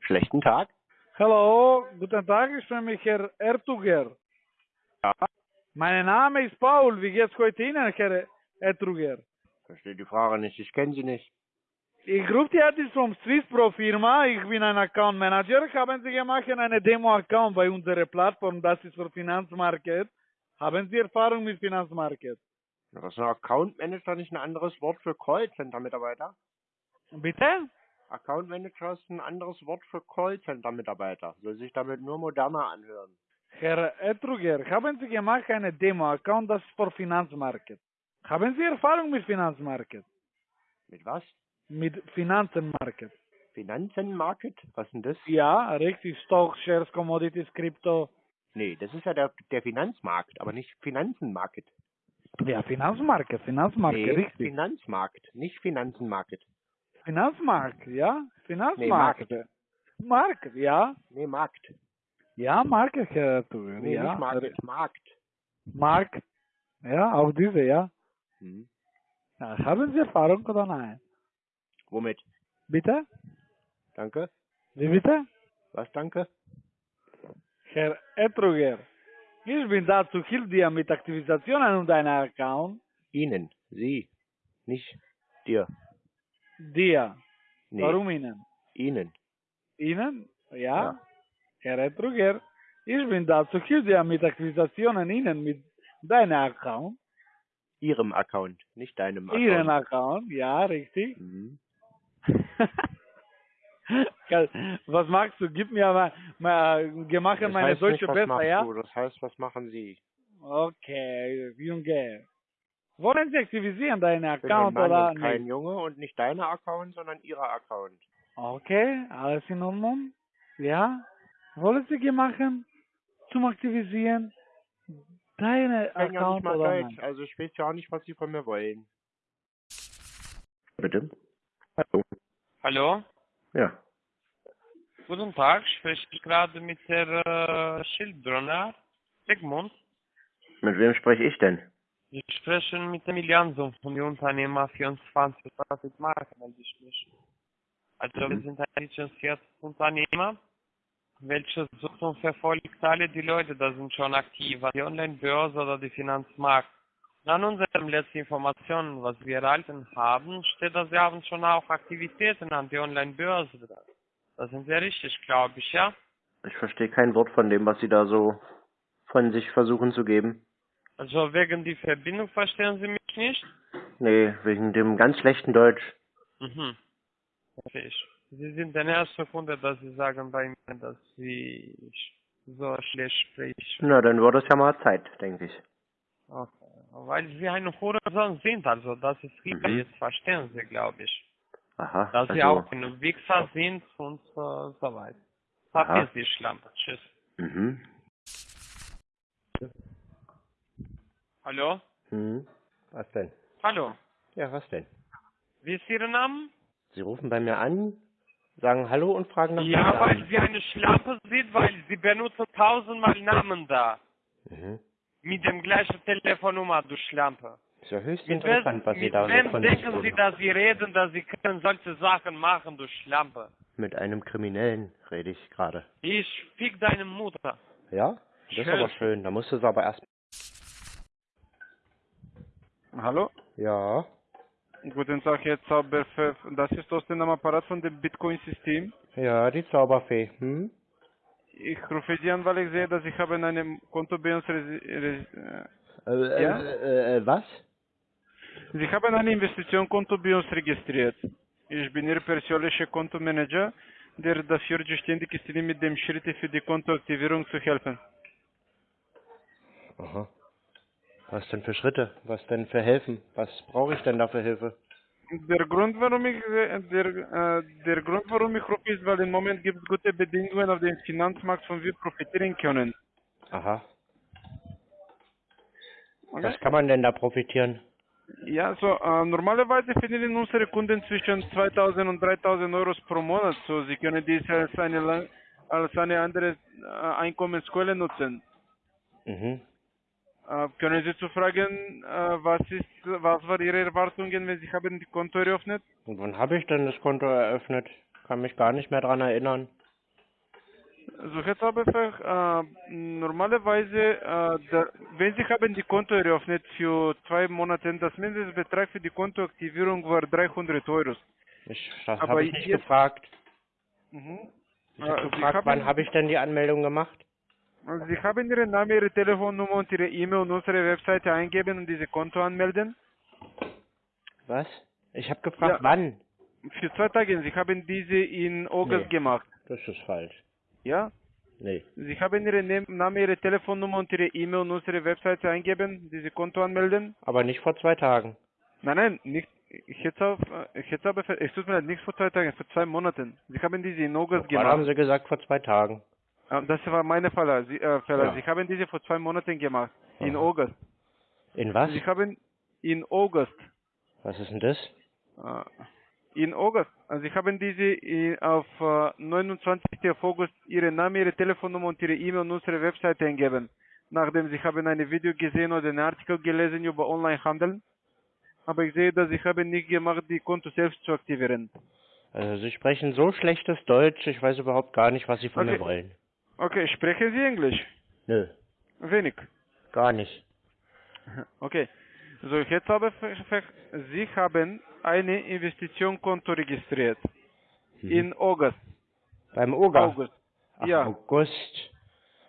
[SPEAKER 2] Schlechten Tag.
[SPEAKER 18] Hallo, guten Tag, ich bin mich Herr Ertuger.
[SPEAKER 2] Ja.
[SPEAKER 18] Mein Name ist Paul, wie geht's heute Ihnen, Herr Ertuger?
[SPEAKER 2] Verstehe die Frage nicht, ich kenne sie nicht.
[SPEAKER 18] Ich rufe die jetzt vom Swiss Pro Firma, ich bin ein Account Manager. Haben Sie gemacht eine Demo-Account bei unserer Plattform, das ist für Finanzmarket. Haben Sie Erfahrung mit Finanzmarket?
[SPEAKER 2] Das ist ein Account Manager nicht ein anderes Wort für Callcenter-Mitarbeiter?
[SPEAKER 18] Bitte?
[SPEAKER 2] Account Manager ist ein anderes Wort für Callcenter-Mitarbeiter. Soll sich damit nur moderner anhören.
[SPEAKER 18] Herr Etruger, haben Sie gemacht eine Demo-Account, das ist für Finanzmarket. Haben Sie Erfahrung mit Finanzmarket?
[SPEAKER 2] Mit was?
[SPEAKER 18] Mit Finanzenmarket.
[SPEAKER 2] Finanzenmarket? Was denn das?
[SPEAKER 18] Ja, richtig. Stock, Shares, Commodities, Krypto.
[SPEAKER 2] Nee, das ist ja der, der Finanzmarkt, aber nicht Finanzenmarket.
[SPEAKER 18] Ja, Finanzmarket, Finanzmarket,
[SPEAKER 2] nee,
[SPEAKER 18] richtig.
[SPEAKER 2] Finanzmarkt, nicht Finanzenmarket.
[SPEAKER 18] Finanzmarkt, ja?
[SPEAKER 2] Nee,
[SPEAKER 18] Finanzmarkt.
[SPEAKER 2] Markt.
[SPEAKER 18] Markt, ja?
[SPEAKER 2] Nee, Markt.
[SPEAKER 18] Ja, Markt, Herr Etruger,
[SPEAKER 2] Nee,
[SPEAKER 18] ja.
[SPEAKER 2] nicht Market, Markt.
[SPEAKER 18] Markt. Ja, auch diese, ja.
[SPEAKER 2] Hm.
[SPEAKER 18] ja. Haben Sie Erfahrung oder nein?
[SPEAKER 2] Womit?
[SPEAKER 18] Bitte?
[SPEAKER 2] Danke.
[SPEAKER 18] Wie bitte?
[SPEAKER 2] Was danke?
[SPEAKER 18] Herr Etruger, ich bin da zu hilf dir mit Aktivisationen und deiner Account.
[SPEAKER 2] Ihnen. Sie. Nicht dir.
[SPEAKER 18] Dir.
[SPEAKER 2] Nee.
[SPEAKER 18] Warum Ihnen?
[SPEAKER 2] Ihnen.
[SPEAKER 18] Ihnen? Ja.
[SPEAKER 2] Ja.
[SPEAKER 18] Herr Etruger, ich bin da zu hilf dir mit Aktivisationen Ihnen mit deiner Account.
[SPEAKER 2] Ihrem Account, nicht deinem Account.
[SPEAKER 18] Ihren Account, ja, richtig.
[SPEAKER 2] Mhm.
[SPEAKER 18] Was magst du? Gib mir mal, mal gemacht
[SPEAKER 2] Das
[SPEAKER 18] meine
[SPEAKER 2] heißt
[SPEAKER 18] Deutsche
[SPEAKER 2] nicht, was
[SPEAKER 18] besser, ja?
[SPEAKER 2] Du, das heißt, was machen Sie?
[SPEAKER 18] Okay, Junge. Wollen Sie aktivisieren deinen
[SPEAKER 2] Ich bin
[SPEAKER 18] Account
[SPEAKER 2] Mann
[SPEAKER 18] oder
[SPEAKER 2] und kein
[SPEAKER 18] nicht?
[SPEAKER 2] Junge und nicht deiner Account, sondern Ihrer Account.
[SPEAKER 18] Okay, alles in Ordnung? Ja? Wollen Sie machen zum Aktivisieren deine
[SPEAKER 2] Ich kann ja
[SPEAKER 18] Account
[SPEAKER 2] nicht mal
[SPEAKER 18] oder
[SPEAKER 2] Deutsch,
[SPEAKER 18] nein?
[SPEAKER 2] also ich weiß ja auch nicht, was Sie von mir wollen. Bitte? Hallo?
[SPEAKER 19] Hallo,
[SPEAKER 2] Ja.
[SPEAKER 19] guten Tag, spreche ich gerade mit Herr äh, Schildbrunner, Sigmund.
[SPEAKER 2] Mit wem spreche ich denn?
[SPEAKER 19] Sie sprechen mit dem Jansson von der Unternehmer 24 Profit mich. Also wir
[SPEAKER 2] Mhm.
[SPEAKER 19] sind ein lizenziertes Unternehmer, welches sucht und verfolgt alle die Leute, da sind schon aktiv, die Online-Börse oder die Finanzmarkt. An unseren letzten Informationen, was wir erhalten haben, steht, dass Sie haben schon auch Aktivitäten an die Online-Börse. Das sind sehr richtig, glaube ich, ja?
[SPEAKER 2] Ich verstehe kein Wort von dem, was Sie da so von sich versuchen zu geben.
[SPEAKER 19] Also wegen die Verbindung verstehen Sie mich nicht?
[SPEAKER 2] Nee, wegen dem ganz schlechten Deutsch.
[SPEAKER 19] Mhm. Verstehe ich. Sie sind der erste Kunde, dass Sie sagen bei mir, dass Sie so schlecht sprechen.
[SPEAKER 2] Na, dann wird es ja mal Zeit, denke ich.
[SPEAKER 19] Okay. Weil Sie ein Horizont sind, also das ist richtig,
[SPEAKER 2] Mhm.
[SPEAKER 19] jetzt verstehen Sie, glaube ich.
[SPEAKER 2] Aha,
[SPEAKER 19] Dass Sie
[SPEAKER 2] also,
[SPEAKER 19] auch ein Wichser sind und äh, so weiter. Verpiss die Schlampe. Tschüss.
[SPEAKER 2] mhm.
[SPEAKER 19] Hallo?
[SPEAKER 2] Hm. Was denn?
[SPEAKER 19] Hallo.
[SPEAKER 2] Ja, was denn?
[SPEAKER 19] Wie ist Ihr Name?
[SPEAKER 2] Sie rufen bei mir an, sagen Hallo und fragen nach
[SPEAKER 19] Ja, weil
[SPEAKER 2] Namen.
[SPEAKER 19] Sie eine Schlampe sind, weil Sie benutzen tausendmal Namen da.
[SPEAKER 2] Mhm.
[SPEAKER 19] Mit dem gleichen Telefonnummer, du Schlampe.
[SPEAKER 2] Ist ja höchst
[SPEAKER 19] Mit
[SPEAKER 2] interessant, was
[SPEAKER 19] wem,
[SPEAKER 2] Sie da so
[SPEAKER 19] wem
[SPEAKER 2] von
[SPEAKER 19] denken Sie, dass Sie reden, dass Sie können solche Sachen machen, du Schlampe?
[SPEAKER 2] Mit einem Kriminellen rede ich gerade.
[SPEAKER 19] Ich fick deine Mutter.
[SPEAKER 2] Ja? Das ist aber
[SPEAKER 19] Schön.
[SPEAKER 2] schön. Da musst du es aber erst.
[SPEAKER 16] Hallo?
[SPEAKER 2] Ja.
[SPEAKER 16] Guten Tag, Herr Zauberpfeff. Das ist Thorsten am Apparat von dem Bitcoin-System.
[SPEAKER 2] Ja, die Zauberfee. Hm?
[SPEAKER 16] Ich rufe Sie an, weil ich sehe, dass ich habe in einem Konto bei uns resi-
[SPEAKER 2] Äh,
[SPEAKER 16] äh, ja?
[SPEAKER 2] äh, äh, was?
[SPEAKER 16] Sie haben ein Investitionskonto bei uns registriert. Ich bin Ihr persönlicher Kontomanager, der dafür zuständig ist, Ihnen mit dem Schritte für die Kontoaktivierung zu helfen.
[SPEAKER 2] Aha. Was denn für Schritte? Was denn für Helfen? Was brauche ich denn da für Hilfe?
[SPEAKER 16] Der Grund, warum ich äh, der, äh, der Grund, warum ich rufe, ist, weil im Moment gibt es gute Bedingungen auf dem Finanzmarkt, von wir profitieren können.
[SPEAKER 2] Aha.
[SPEAKER 16] Okay?
[SPEAKER 2] Was kann man denn da profitieren?
[SPEAKER 16] Ja, so äh, normalerweise verdienen unsere Kunden zwischen 2000 und 3000 Euro pro Monat. So, sie können dies als eine als eine andere äh, Einkommensquelle nutzen.
[SPEAKER 2] Mhm.
[SPEAKER 16] Äh, können Sie zu fragen, äh, was ist, was war Ihre Erwartungen, wenn Sie haben die Konto eröffnet?
[SPEAKER 2] Und wann habe ich denn das Konto eröffnet? Kann mich gar nicht mehr dran erinnern.
[SPEAKER 16] So, Herr Zauberfach, äh, normalerweise, äh, da, wenn Sie haben die Konto eröffnet für zwei Monate, das Mindestbetrag für die Kontoaktivierung war 300 Euro.
[SPEAKER 2] Ich, das habe ich nicht
[SPEAKER 16] jetzt-
[SPEAKER 2] gefragt.
[SPEAKER 16] Mhm.
[SPEAKER 2] Ich
[SPEAKER 16] Äh,
[SPEAKER 2] habe
[SPEAKER 16] Sie
[SPEAKER 2] gefragt, wann habe ich denn die Anmeldung gemacht?
[SPEAKER 16] Also Sie haben Ihren Namen, Ihre Telefonnummer und Ihre E-Mail und unsere Webseite eingeben und diese Konto anmelden.
[SPEAKER 2] Was? Ich habe gefragt,
[SPEAKER 16] Ja.
[SPEAKER 2] wann?
[SPEAKER 16] Für zwei Tage. Sie haben diese in August
[SPEAKER 2] Nee.
[SPEAKER 16] gemacht.
[SPEAKER 2] Das ist falsch.
[SPEAKER 16] Ja?
[SPEAKER 2] Nee.
[SPEAKER 16] Sie haben Ihren Namen, Ihre Telefonnummer und Ihre E-Mail und unsere Webseite eingeben, diese Konto anmelden.
[SPEAKER 2] Aber nicht vor zwei Tagen.
[SPEAKER 16] Nein, nein, nicht. Ich hätte auf, ich hätte aber, es tut mir leid, nicht vor zwei Tagen, vor zwei Monaten. Sie haben diese in August
[SPEAKER 2] Wann haben
[SPEAKER 16] gemacht.
[SPEAKER 2] Sie gesagt, vor zwei Tagen?
[SPEAKER 16] Ah, Das war meine Fälle. Sie, äh, Fälle.
[SPEAKER 2] Ja.
[SPEAKER 16] Sie haben diese vor zwei Monaten gemacht. In
[SPEAKER 2] Aha.
[SPEAKER 16] August.
[SPEAKER 2] In was?
[SPEAKER 16] Sie haben in August.
[SPEAKER 2] Was ist denn das?
[SPEAKER 16] Äh, In August. Also Sie haben diese in, auf äh, 29. auf August Ihre Name, Ihre Telefonnummer und Ihre E-Mail und unsere Webseite eingeben. Nachdem Sie haben ein Video gesehen oder einen Artikel gelesen über Onlinehandel. Aber ich sehe, dass Sie haben nicht gemacht, die Konto selbst zu aktivieren.
[SPEAKER 2] Also Sie sprechen so schlechtes Deutsch, ich weiß überhaupt gar nicht, was Sie von
[SPEAKER 16] Okay.
[SPEAKER 2] mir wollen.
[SPEAKER 16] Okay, sprechen Sie Englisch?
[SPEAKER 2] Nö,
[SPEAKER 16] Wenig.
[SPEAKER 2] gar nicht.
[SPEAKER 16] Okay. So, jetzt habe ich, Sie haben eine Investitionskonto registriert. In August.
[SPEAKER 2] Beim Oga?
[SPEAKER 16] August.
[SPEAKER 2] Ach,
[SPEAKER 16] ja.
[SPEAKER 2] August.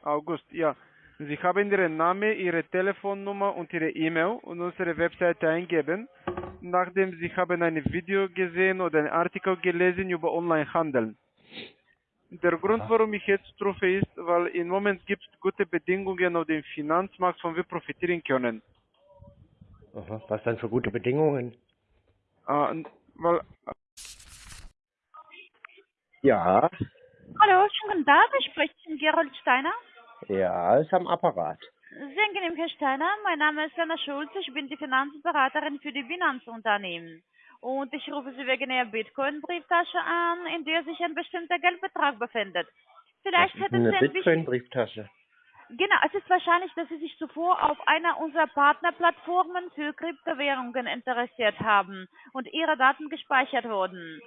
[SPEAKER 16] August, ja. Sie haben Ihren Namen, Ihre Telefonnummer und Ihre E-Mail und unsere Webseite eingeben, nachdem Sie haben ein Video gesehen oder einen Artikel gelesen über Onlinehandel. Der Grund, warum ich jetzt rufe, ist, weil im Moment gibt es gute Bedingungen auf dem Finanzmarkt, von wir profitieren können.
[SPEAKER 2] Aha, was dann für gute Bedingungen?
[SPEAKER 16] Äh, weil,
[SPEAKER 2] Ja,
[SPEAKER 20] Hallo, schönen guten Tag, ich spreche mit Gerold Steiner.
[SPEAKER 2] ja, ist am Apparat.
[SPEAKER 20] Sehr angenehm, Herr Steiner. Mein Name ist Anna Schulz. Ich bin die Finanzberaterin für die Finanzunternehmen. Und ich rufe Sie wegen Ihrer Bitcoin-Brieftasche an, in der sich ein bestimmter Geldbetrag befindet. Vielleicht hätten
[SPEAKER 2] eine
[SPEAKER 20] Sie ein bisschen...
[SPEAKER 2] Bitcoin-Brieftasche?
[SPEAKER 20] Genau, es ist wahrscheinlich, dass Sie sich zuvor auf einer unserer Partnerplattformen für Kryptowährungen interessiert haben und Ihre Daten gespeichert wurden.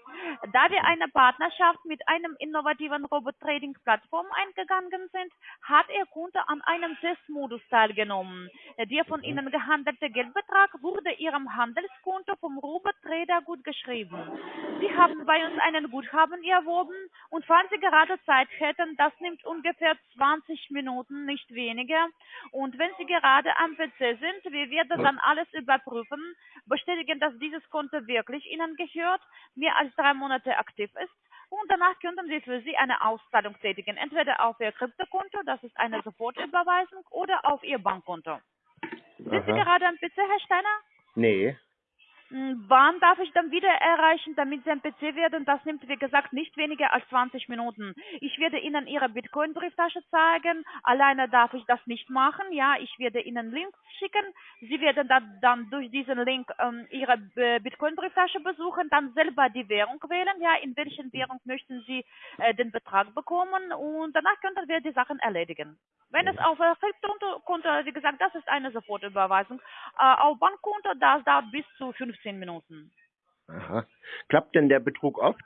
[SPEAKER 20] Da wir eine Partnerschaft mit einem innovativen Robot-Trading-Plattform eingegangen sind, hat Ihr Kunde an einem Testmodus teilgenommen. Der von Ihnen gehandelte Geldbetrag wurde Ihrem Handelskonto vom Robot-Trader gut geschrieben. Sie haben bei uns einen Guthaben erworben und falls Sie gerade Zeit hätten, das nimmt ungefähr 20 Minuten, nicht weniger. Und wenn Sie gerade am PC sind, wir werden dann alles überprüfen, bestätigen, dass dieses Konto wirklich Ihnen gehört, mehr als drei Monate aktiv ist. Und danach könnten wir für Sie eine Auszahlung tätigen, entweder auf Ihr Kryptokonto, das ist eine Sofortüberweisung, oder auf Ihr Bankkonto. Sind Sie
[SPEAKER 2] Aha.
[SPEAKER 20] gerade am PC, Herr Steiner?
[SPEAKER 2] Nee,
[SPEAKER 20] Wann darf ich dann wieder erreichen, damit Sie am PC werden? Das nimmt, wie gesagt, nicht weniger als 20 Minuten. Ich werde Ihnen Ihre Bitcoin-Brieftasche zeigen. Alleine darf ich das nicht machen. Ja, ich werde Ihnen Links schicken. Sie werden dann, dann durch diesen Link ähm, Ihre äh, Bitcoin-Brieftasche besuchen, dann selber die Währung wählen. Ja, in welchen Währung möchten Sie äh, den Betrag bekommen? Und danach könnten wir die Sachen erledigen. Wenn es auf äh, Kryptokonto, wie gesagt, das ist eine Sofortüberweisung. Äh, auf Bankkonto, das dauert bis zu 15 Minuten.
[SPEAKER 2] aha. Klappt denn der Betrug oft?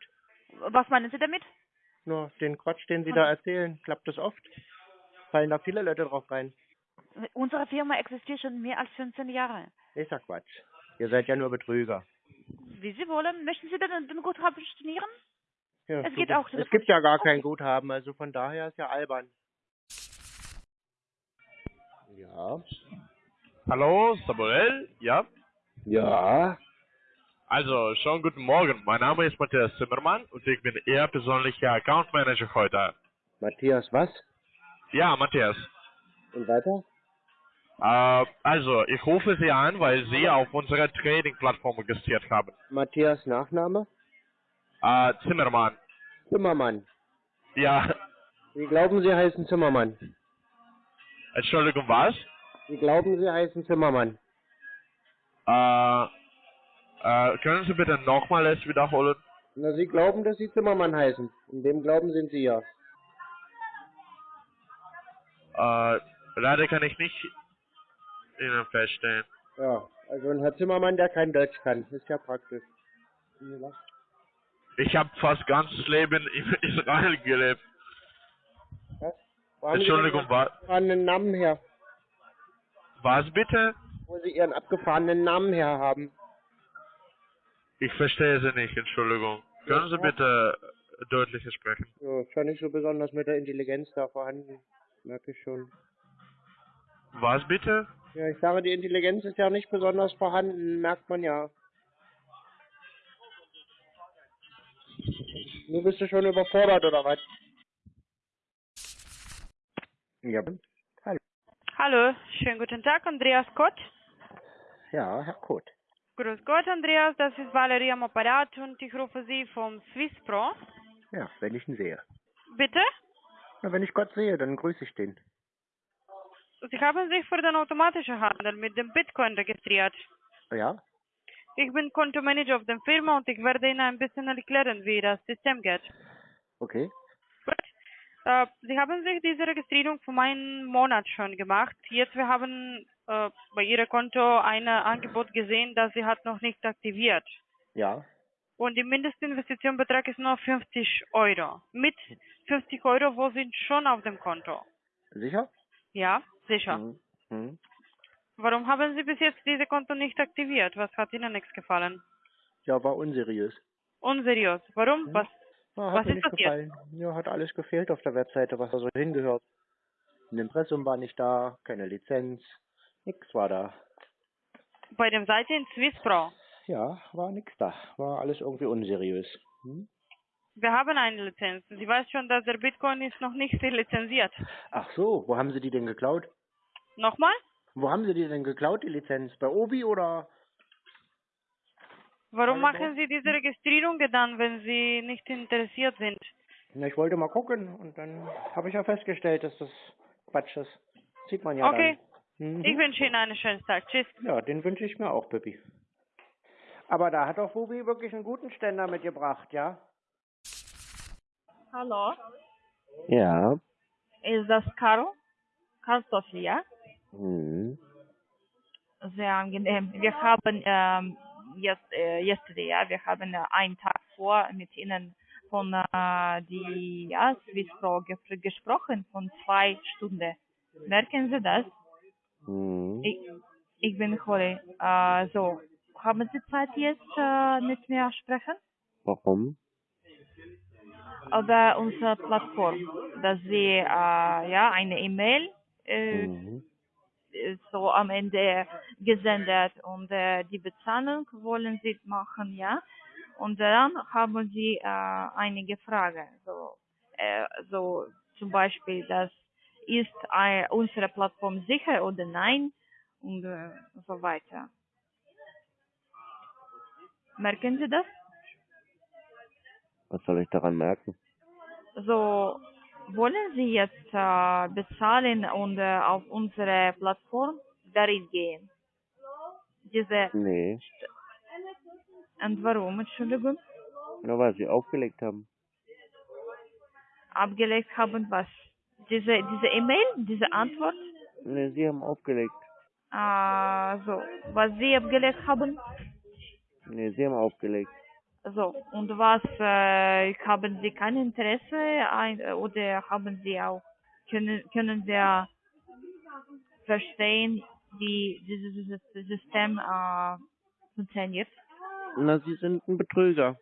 [SPEAKER 20] Was meinen Sie damit?
[SPEAKER 2] Nur den Quatsch, den Sie da erzählen, klappt das oft? Fallen da viele Leute drauf rein?
[SPEAKER 20] Unsere Firma existiert schon mehr als 15 Jahre.
[SPEAKER 2] Ist ja Quatsch. Ihr seid ja nur Betrüger.
[SPEAKER 20] Wie Sie wollen. Möchten Sie denn den Guthaben stornieren?
[SPEAKER 2] Ja,
[SPEAKER 20] Es geht auch
[SPEAKER 2] Es gibt ja gar kein Guthaben, also von daher ist ja albern. Ja.
[SPEAKER 7] Hallo, Samuel? Ja?
[SPEAKER 2] Ja.
[SPEAKER 7] Also, schon guten Morgen. Mein Name ist Matthias Zimmermann und ich bin Ihr persönlicher Account Manager heute.
[SPEAKER 2] Matthias, was?
[SPEAKER 7] Ja, Matthias.
[SPEAKER 2] Und weiter?
[SPEAKER 7] Äh, also, ich rufe Sie an, weil Sie auf unserer Trading-Plattform registriert haben.
[SPEAKER 2] Matthias Nachname?
[SPEAKER 7] Äh, Zimmermann.
[SPEAKER 2] Zimmermann.
[SPEAKER 7] Ja,
[SPEAKER 2] Sie glauben, Sie heißen Zimmermann.
[SPEAKER 7] Entschuldigung, was?
[SPEAKER 2] Sie glauben, Sie heißen Zimmermann.
[SPEAKER 7] Äh, äh, können Sie bitte nochmal es wiederholen?
[SPEAKER 2] Na, Sie glauben, dass Sie Zimmermann heißen. In dem Glauben sind Sie ja.
[SPEAKER 7] Äh, leider kann ich nicht Ihnen feststellen.
[SPEAKER 2] Ja, also ein Herr Zimmermann, der kein Deutsch kann. Ist ja praktisch.
[SPEAKER 7] Ich habe fast ganzes Leben in Israel gelebt.
[SPEAKER 2] Sie
[SPEAKER 7] Entschuldigung, was?
[SPEAKER 2] abgefahrenen Namen her?
[SPEAKER 7] Was bitte?
[SPEAKER 2] Wo Sie Ihren abgefahrenen Namen her haben.
[SPEAKER 7] Ich verstehe Sie nicht, Entschuldigung. Können Sie bitte deutlicher sprechen?
[SPEAKER 2] Ja, ist ja nicht so besonders mit der Intelligenz da vorhanden. Merke ich schon.
[SPEAKER 7] Was bitte?
[SPEAKER 2] Ja, ich sage, die Intelligenz ist ja nicht besonders vorhanden, merkt man ja. Nur bist du schon überfordert, oder was? Ja, hallo.
[SPEAKER 11] Hallo, schönen guten Tag, Andreas Kott.
[SPEAKER 2] Ja, Herr Kot.
[SPEAKER 11] Grüß Gott, Andreas, das ist Valerie am Apparat und ich rufe Sie vom Swiss Pro.
[SPEAKER 2] Ja, wenn ich ihn sehe.
[SPEAKER 11] Bitte?
[SPEAKER 2] Na, wenn ich Gott sehe, dann grüße ich den.
[SPEAKER 11] Sie haben sich für den automatischen Handel mit dem Bitcoin registriert.
[SPEAKER 2] Ja?
[SPEAKER 11] Ich bin Kontomanager auf der Firma und ich werde Ihnen ein bisschen erklären, wie das System geht.
[SPEAKER 2] Okay.
[SPEAKER 11] Äh, Sie haben sich diese Registrierung vor einem Monat schon gemacht. Jetzt wir haben äh, bei Ihrem Konto ein Angebot gesehen, das Sie hat noch nicht aktiviert.
[SPEAKER 2] Ja.
[SPEAKER 11] Und die Mindestinvestitionbetrag ist nur 50 Euro. Mit 50 Euro, wo sind schon auf dem Konto?
[SPEAKER 2] Sicher?
[SPEAKER 11] Ja, sicher.
[SPEAKER 2] Mhm. Mhm.
[SPEAKER 11] Warum haben Sie bis jetzt diese Konto nicht aktiviert? Was hat Ihnen nichts gefallen?
[SPEAKER 2] Ja, war unseriös.
[SPEAKER 11] Unseriös. Warum? Was,
[SPEAKER 2] Ja, hat
[SPEAKER 11] was
[SPEAKER 2] mir
[SPEAKER 11] ist
[SPEAKER 2] nicht
[SPEAKER 11] passiert?
[SPEAKER 2] gefallen. Ja, hat alles gefehlt auf der Webseite, was da so hingehört. Ein Impressum war nicht da, keine Lizenz, nix war da.
[SPEAKER 11] Bei dem Seite in Swisspro.
[SPEAKER 2] Ja, war nix da. War alles irgendwie unseriös. Hm?
[SPEAKER 11] Wir haben eine Lizenz. Sie weiß schon, dass der Bitcoin ist noch nicht lizenziert.
[SPEAKER 2] Ach so, wo haben Sie die denn geklaut?
[SPEAKER 11] Nochmal?
[SPEAKER 2] Wo haben Sie die denn geklaut, die Lizenz? Bei Obi oder?
[SPEAKER 11] Warum
[SPEAKER 2] Hallo,
[SPEAKER 11] machen Sie diese Registrierungen dann, wenn Sie nicht interessiert sind?
[SPEAKER 2] Na, ich wollte mal gucken und dann habe ich ja festgestellt, dass das Quatsch ist. Sieht man ja
[SPEAKER 11] okay.
[SPEAKER 2] dann. Mhm.
[SPEAKER 11] Ich wünsche Ihnen einen schönen Tag. Tschüss.
[SPEAKER 2] Ja, den wünsche ich mir auch, Pippi. Aber da hat doch Bubi wirklich einen guten Ständer mitgebracht, ja?
[SPEAKER 21] Hallo,
[SPEAKER 2] Ja.
[SPEAKER 21] ist das Caro? Kartoffel, ja?
[SPEAKER 2] Mhm.
[SPEAKER 21] Sehr angenehm. Wir haben ähm, jetzt, äh, yesterday, ja, wir haben äh, einen Tag vor mit Ihnen von äh, die ja, Swisspro ge gesprochen, von zwei Stunden. Merken Sie das?
[SPEAKER 2] Mhm.
[SPEAKER 21] Ich, ich bin Holly. Äh, so, haben Sie Zeit jetzt äh, mit mir sprechen?
[SPEAKER 2] Warum?
[SPEAKER 21] Über unsere Plattform, dass Sie äh, ja eine E-Mail äh,
[SPEAKER 2] Mhm.
[SPEAKER 21] so am Ende gesendet und äh, die Bezahlung wollen Sie machen, ja. Und dann haben Sie äh, einige Fragen, so, äh, so zum Beispiel, das ist äh, unsere Plattform sicher oder nein und äh, so weiter. Merken Sie das?
[SPEAKER 2] Was soll ich daran merken?
[SPEAKER 21] So, wollen Sie jetzt äh, bezahlen und äh, auf unsere Plattform darin gehen? Diese,
[SPEAKER 2] Nee,
[SPEAKER 21] und warum, Entschuldigung?
[SPEAKER 2] nur weil sie aufgelegt haben.
[SPEAKER 21] Abgelegt haben was? Diese, diese E-Mail, diese Antwort?
[SPEAKER 2] Sie haben aufgelegt.
[SPEAKER 21] Äh, so, was Sie abgelegt haben?
[SPEAKER 2] Nee, sie haben aufgelegt.
[SPEAKER 21] So, und was, äh, haben Sie kein Interesse ein, oder haben Sie auch, können, können wir verstehen, wie dieses, dieses System äh, funktioniert?
[SPEAKER 2] Na, sie sind ein Betrüger.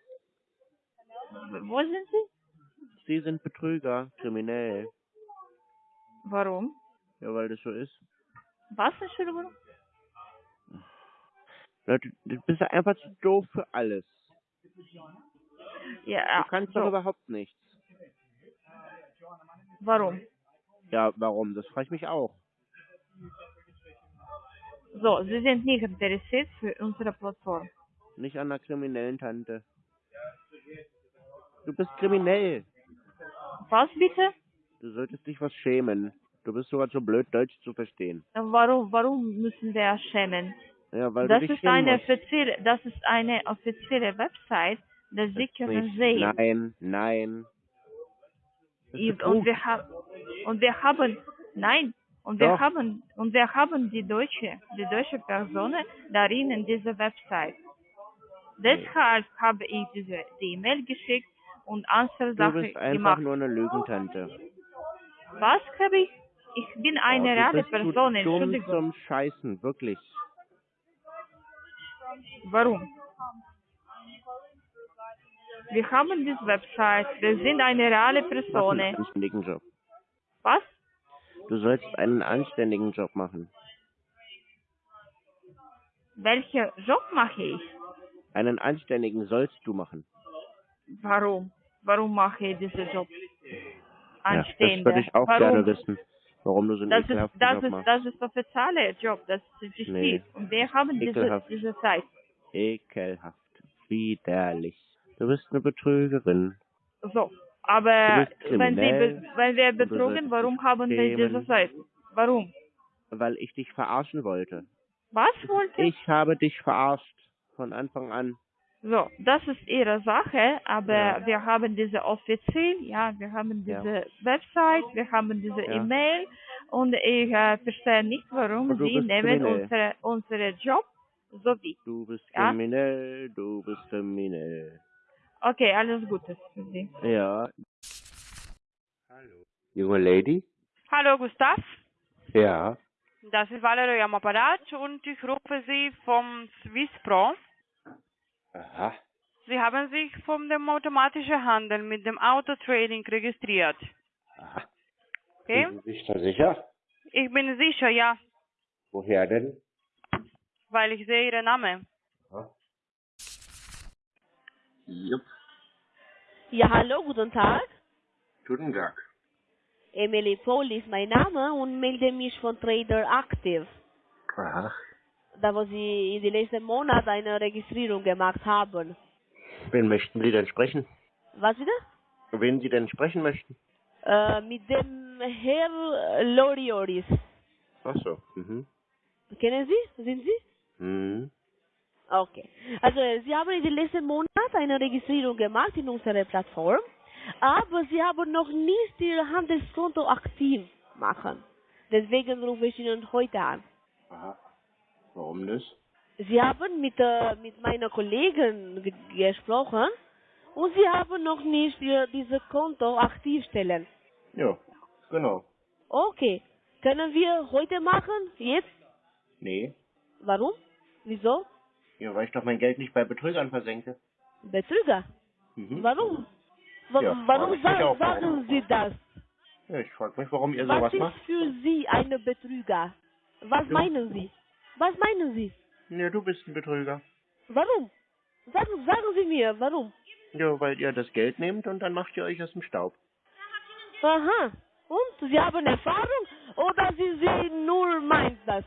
[SPEAKER 21] Wo sind Sie?
[SPEAKER 2] Sie sind Betrüger, kriminell.
[SPEAKER 21] Warum?
[SPEAKER 2] Ja, weil das so ist.
[SPEAKER 21] Was, Entschuldigung?
[SPEAKER 2] Leute, du bist einfach zu doof für alles.
[SPEAKER 21] Ja,
[SPEAKER 2] Du kannst
[SPEAKER 21] so.
[SPEAKER 2] doch überhaupt nichts.
[SPEAKER 21] Warum?
[SPEAKER 2] Ja, warum? Das frage ich mich auch.
[SPEAKER 21] So, Sie sind nicht interessiert für unsere Plattform.
[SPEAKER 2] Nicht an einer kriminellen Tante. Du bist kriminell.
[SPEAKER 21] Was bitte?
[SPEAKER 2] Du solltest dich was schämen. Du bist sogar zu blöd, Deutsch zu verstehen.
[SPEAKER 21] Warum, warum müssen wir schämen?
[SPEAKER 2] Ja, weil
[SPEAKER 21] das
[SPEAKER 2] du
[SPEAKER 21] ist eine offizielle, das ist eine offizielle Website, dass Sie können
[SPEAKER 2] Nicht.
[SPEAKER 21] sehen.
[SPEAKER 2] Nein, nein. Das
[SPEAKER 21] und wir haben und wir haben nein und wir
[SPEAKER 2] Doch.
[SPEAKER 21] haben und wir haben die deutsche die deutsche Person darin in dieser Website. Deshalb habe ich diese die E-Mail geschickt und andere
[SPEAKER 2] Du
[SPEAKER 21] Sachen
[SPEAKER 2] bist einfach
[SPEAKER 21] gemacht.
[SPEAKER 2] nur eine Lügentante.
[SPEAKER 21] Was habe ich? Ich bin eine
[SPEAKER 2] oh,
[SPEAKER 21] reale
[SPEAKER 2] du bist
[SPEAKER 21] Person,
[SPEAKER 2] zu dumm
[SPEAKER 21] Entschuldigung.
[SPEAKER 2] zum Scheißen, wirklich.
[SPEAKER 21] Warum? Wir haben diese Website, wir sind eine reale Person.
[SPEAKER 2] einen anständigen Job.
[SPEAKER 21] Was?
[SPEAKER 2] Du sollst einen anständigen Job machen.
[SPEAKER 21] Welchen Job mache ich?
[SPEAKER 2] Einen anständigen sollst du machen.
[SPEAKER 21] Warum? Warum mache ich diesen Job?
[SPEAKER 2] Ja, das würde ich auch
[SPEAKER 21] Warum?
[SPEAKER 2] gerne wissen. Warum du so einen
[SPEAKER 21] Das ist, das
[SPEAKER 2] Job
[SPEAKER 21] ist,
[SPEAKER 2] machst.
[SPEAKER 21] das ist offizieller Job, das ist wichtig.
[SPEAKER 2] Nee.
[SPEAKER 21] Und wir haben diese,
[SPEAKER 2] Ekelhaft.
[SPEAKER 21] diese Zeit.
[SPEAKER 2] Ekelhaft. Widerlich. Du bist eine Betrügerin.
[SPEAKER 21] So, aber wenn, sie wenn wir betrogen, warum haben wir diese Zeit? Warum?
[SPEAKER 2] Weil ich dich verarschen wollte.
[SPEAKER 21] Was wollte?
[SPEAKER 2] Ich habe dich verarscht. Von Anfang an.
[SPEAKER 21] So, das ist ihre Sache, aber
[SPEAKER 2] Ja.
[SPEAKER 21] wir haben diese offiziell, ja, wir haben
[SPEAKER 2] Ja.
[SPEAKER 21] diese Website, wir haben diese
[SPEAKER 2] Ja.
[SPEAKER 21] E-Mail und ich äh, verstehe nicht, warum sie nehmen unsere, unsere Job so wie.
[SPEAKER 2] Du bist
[SPEAKER 21] Ja?
[SPEAKER 2] kriminell, du bist kriminell.
[SPEAKER 21] Okay, alles Gute für Sie.
[SPEAKER 22] Ja. Junge Lady?
[SPEAKER 11] Hallo Gustav,
[SPEAKER 22] Ja.
[SPEAKER 11] das ist Valerie am Apparat und ich rufe Sie vom Swisspro.
[SPEAKER 22] Aha.
[SPEAKER 11] Sie haben sich von dem automatischen Handel mit dem Autotrading registriert. Okay?
[SPEAKER 22] Sind Sie sich da sicher?
[SPEAKER 11] Ich bin sicher, ja,
[SPEAKER 22] Woher denn?
[SPEAKER 11] weil ich sehe Ihren Namen.
[SPEAKER 22] Jupp.
[SPEAKER 14] Ja, hallo, guten Tag.
[SPEAKER 22] Guten Tag.
[SPEAKER 14] Emily Paul ist mein Name und melde mich von Trader Active.
[SPEAKER 22] Aha.
[SPEAKER 14] Da wo Sie in den letzten Monaten eine Registrierung gemacht haben.
[SPEAKER 2] Wen möchten Sie denn sprechen?
[SPEAKER 14] Was wieder?
[SPEAKER 2] Wen Sie denn sprechen möchten?
[SPEAKER 14] Äh, mit dem Herr Lorioris.
[SPEAKER 2] Ach so. Mhm.
[SPEAKER 14] Kennen Sie? Sind Sie?
[SPEAKER 2] Mhm.
[SPEAKER 14] Okay. Also Sie haben in den letzten Monaten eine Registrierung gemacht in unserer Plattform, aber Sie haben noch nicht Ihr Handelskonto aktiv machen. Deswegen rufe ich Ihnen heute an.
[SPEAKER 2] Aha. Warum das?
[SPEAKER 14] Sie haben mit, äh, mit meiner Kollegin ge gesprochen und Sie haben noch nicht ihr, dieses Konto aktiv stellen.
[SPEAKER 2] Ja, genau.
[SPEAKER 14] Okay. Können wir heute machen? Jetzt?
[SPEAKER 2] Nee.
[SPEAKER 14] Warum? Wieso?
[SPEAKER 2] Ja, weil ich doch mein Geld nicht bei Betrügern versenke.
[SPEAKER 14] Betrüger?
[SPEAKER 2] Mhm.
[SPEAKER 14] Warum? Wa
[SPEAKER 2] Ja,
[SPEAKER 14] warum sa sagen Sie das?
[SPEAKER 2] Ja, ich frage mich, warum ihr
[SPEAKER 14] Was
[SPEAKER 2] sowas
[SPEAKER 14] ist
[SPEAKER 2] macht.
[SPEAKER 14] für Sie eine Betrüger? Was
[SPEAKER 2] Du.
[SPEAKER 14] meinen Sie? Was meinen Sie?
[SPEAKER 2] Ja, du bist ein Betrüger.
[SPEAKER 14] Warum? Sagen, sagen Sie mir, warum?
[SPEAKER 2] Ja, weil ihr das Geld nehmt und dann macht ihr euch aus dem Staub.
[SPEAKER 14] Aha. Und Sie haben Erfahrung oder Sie sehen nur meint das?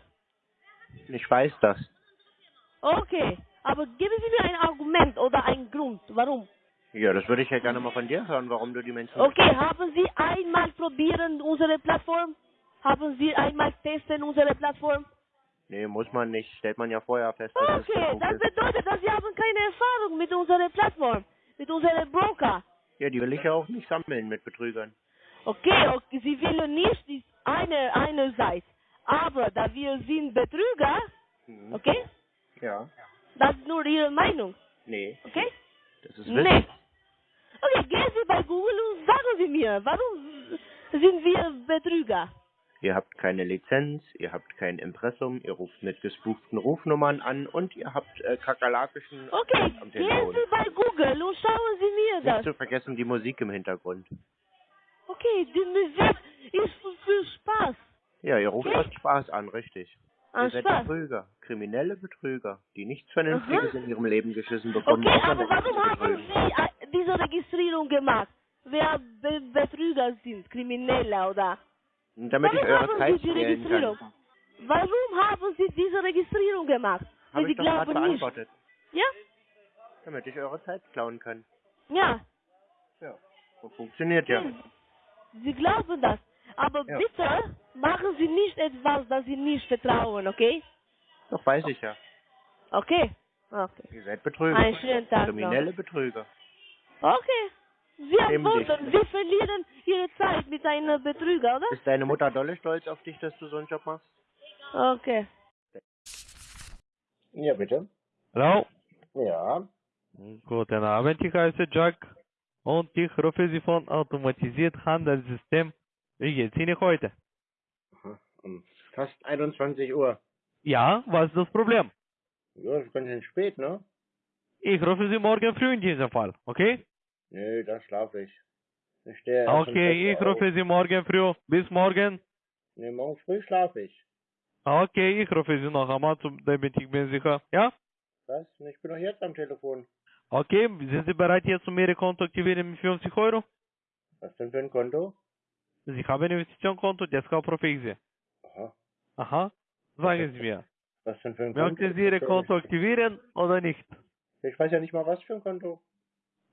[SPEAKER 2] Ich weiß das.
[SPEAKER 14] Okay. Aber geben Sie mir ein Argument oder einen Grund, warum?
[SPEAKER 2] Ja, das würde ich ja gerne mal von dir hören, warum du die Menschen...
[SPEAKER 14] Okay, haben Sie einmal probieren unsere Plattform? Haben Sie einmal testen unsere Plattform?
[SPEAKER 2] Nee, muss man nicht. Stellt man ja vorher fest.
[SPEAKER 14] Okay, das bedeutet, dass Sie haben keine Erfahrung mit unserer Plattform, mit unserem Broker.
[SPEAKER 2] Ja, die will ich ja auch nicht sammeln mit Betrügern.
[SPEAKER 14] Okay, okay, Sie wollen nicht die eine, eine Seite. Aber da wir sind Betrüger,
[SPEAKER 2] Mhm.
[SPEAKER 14] okay,
[SPEAKER 2] Ja.
[SPEAKER 14] das ist nur Ihre Meinung,
[SPEAKER 2] Nee,
[SPEAKER 14] okay?
[SPEAKER 2] das ist
[SPEAKER 14] Nee.
[SPEAKER 2] Wissen.
[SPEAKER 14] Okay, gehen Sie bei Google und sagen Sie mir, warum sind wir Betrüger?
[SPEAKER 2] Ihr habt keine Lizenz, ihr habt kein Impressum, ihr ruft mit gespuchten Rufnummern an und ihr habt äh, kakerlakischen
[SPEAKER 14] Okay,
[SPEAKER 2] am
[SPEAKER 14] gehen. Sie bei Google und schauen Sie mir
[SPEAKER 2] Nicht
[SPEAKER 14] das.
[SPEAKER 2] zu vergessen die Musik im Hintergrund.
[SPEAKER 14] Okay, die Musik ist für, Spaß.
[SPEAKER 2] Ja, ihr ruft aus Spaß an, richtig.
[SPEAKER 14] An
[SPEAKER 2] ihr seid
[SPEAKER 14] Spaß.
[SPEAKER 2] Betrüger, kriminelle Betrüger, die nichts Vernünftiges in ihrem Leben geschissen bekommen.
[SPEAKER 14] Okay, aber warum haben. Sie äh, diese Registrierung gemacht? Wer Be Betrüger sind, Kriminelle oder?
[SPEAKER 2] Damit ich
[SPEAKER 14] warum
[SPEAKER 2] eure
[SPEAKER 14] haben
[SPEAKER 2] Zeit
[SPEAKER 14] Sie die
[SPEAKER 2] stehlen
[SPEAKER 14] Registrierung?
[SPEAKER 2] kann.
[SPEAKER 14] Warum haben Sie diese Registrierung gemacht?
[SPEAKER 2] Habe
[SPEAKER 14] Sie
[SPEAKER 2] ich doch gerade
[SPEAKER 14] glauben nicht.
[SPEAKER 2] beantwortet.
[SPEAKER 14] Ja?
[SPEAKER 2] Damit ich eure Zeit klauen kann.
[SPEAKER 14] Ja.
[SPEAKER 2] Ja. So funktioniert ja.
[SPEAKER 14] Hm. Sie glauben das. Aber
[SPEAKER 2] Ja.
[SPEAKER 14] bitte machen Sie nicht etwas, das Sie nicht vertrauen, okay?
[SPEAKER 2] Doch weiß ich ja.
[SPEAKER 14] Okay? Okay.
[SPEAKER 2] Ihr seid Betrüger.
[SPEAKER 14] Einen schönen Tag noch.
[SPEAKER 2] Kriminelle Betrüger.
[SPEAKER 14] Okay. Sie
[SPEAKER 2] Nehmen
[SPEAKER 14] antworten,
[SPEAKER 2] dich.
[SPEAKER 14] Sie verlieren Ihre Zeit mit einem Betrüger, oder?
[SPEAKER 2] Ist deine Mutter dolle stolz auf dich, dass du so einen Job machst?
[SPEAKER 14] Okay.
[SPEAKER 2] Ja, bitte.
[SPEAKER 23] Hallo?
[SPEAKER 2] Ja.
[SPEAKER 23] Guten Abend, ich heiße Jack und ich rufe Sie von Automatisiert Handelssystem. Wie geht's Ihnen heute?
[SPEAKER 2] Um fast 21 Uhr.
[SPEAKER 23] Ja, was ist das Problem?
[SPEAKER 2] Ja, ist ganz schön spät, ne?
[SPEAKER 23] Ich rufe Sie morgen früh in diesem Fall, okay?
[SPEAKER 2] Nö, da schlafe ich. Ich stehe
[SPEAKER 23] Okay,
[SPEAKER 2] 6
[SPEAKER 23] ich
[SPEAKER 2] Uhr auf.
[SPEAKER 23] rufe Sie morgen früh. Bis morgen.
[SPEAKER 2] Nee, morgen früh schlafe ich.
[SPEAKER 23] Okay, ich rufe Sie noch einmal, zum- damit ich bin sicher. Ja?
[SPEAKER 2] Was? Ich bin doch jetzt am Telefon.
[SPEAKER 23] Okay, sind Sie bereit jetzt, um Ihre Konto aktivieren mit 50 Euro?
[SPEAKER 2] Was denn für ein Konto?
[SPEAKER 23] Sie haben ein Investitionskonto, deshalb rufe ich Sie.
[SPEAKER 2] Aha.
[SPEAKER 23] Aha, sagen Sie mir.
[SPEAKER 2] Was denn für ein Konto?
[SPEAKER 23] Möchten Sie Ihr Konto aktivieren oder nicht?
[SPEAKER 2] Ich weiß ja nicht mal, was für ein Konto.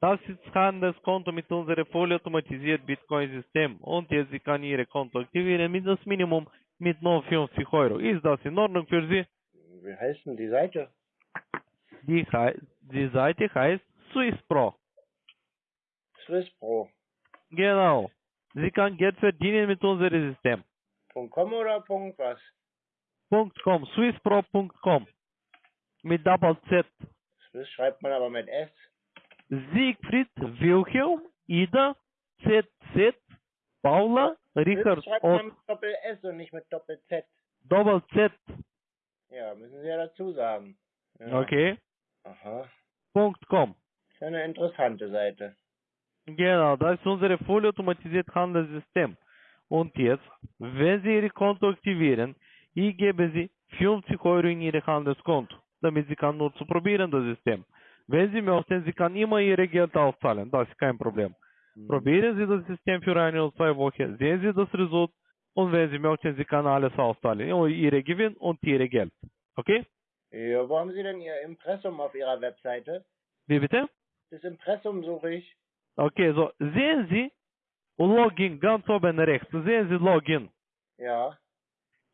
[SPEAKER 23] Das ist Handelskonto mit unserem vollautomatisierten Bitcoin-System und jetzt Sie kann Ihre Konto aktivieren mit das Minimum mit nur 50 Euro. Ist das in Ordnung für Sie?
[SPEAKER 2] Wie heißt denn die Seite?
[SPEAKER 23] Die, die Seite heißt SwissPro.
[SPEAKER 2] Swiss Pro.
[SPEAKER 23] Genau. Sie kann Geld verdienen mit unserem System.
[SPEAKER 2] .com oder Punkt was?
[SPEAKER 23] .com, swisspro.com. Mit Double Z.
[SPEAKER 2] Swiss schreibt man aber mit S.
[SPEAKER 23] Siegfried, Wilhelm, Ida, ZZ, Paula, Richard,
[SPEAKER 2] Schreibt man mit Doppel S und nicht mit Doppel Z.
[SPEAKER 23] Doppel Z.
[SPEAKER 2] Ja, müssen Sie ja dazu sagen. Ja.
[SPEAKER 23] Okay.
[SPEAKER 2] Aha.
[SPEAKER 23] Punkt com.
[SPEAKER 2] Ist eine interessante Seite.
[SPEAKER 23] Genau, das ist unser vollautomatisiertes Handelssystem. Und jetzt, wenn Sie Ihr Konto aktivieren, ich gebe Sie 50 Euro in Ihr Handelskonto, damit Sie kann nur zu probieren das System. Wenn Sie möchten, Sie kann immer Ihr Geld auszahlen, das ist kein Problem. Probieren Sie das System für eine oder zwei Wochen, sehen Sie das Result und wenn Sie möchten, Sie kann alles auszahlen, Ihre Gewinn und Ihre Geld. Okay?
[SPEAKER 2] Ja, wo haben Sie denn Ihr Impressum auf Ihrer Webseite?
[SPEAKER 23] Wie bitte?
[SPEAKER 2] Das Impressum suche ich.
[SPEAKER 23] Okay, so sehen Sie Login ganz oben rechts, sehen Sie Login.
[SPEAKER 2] Ja.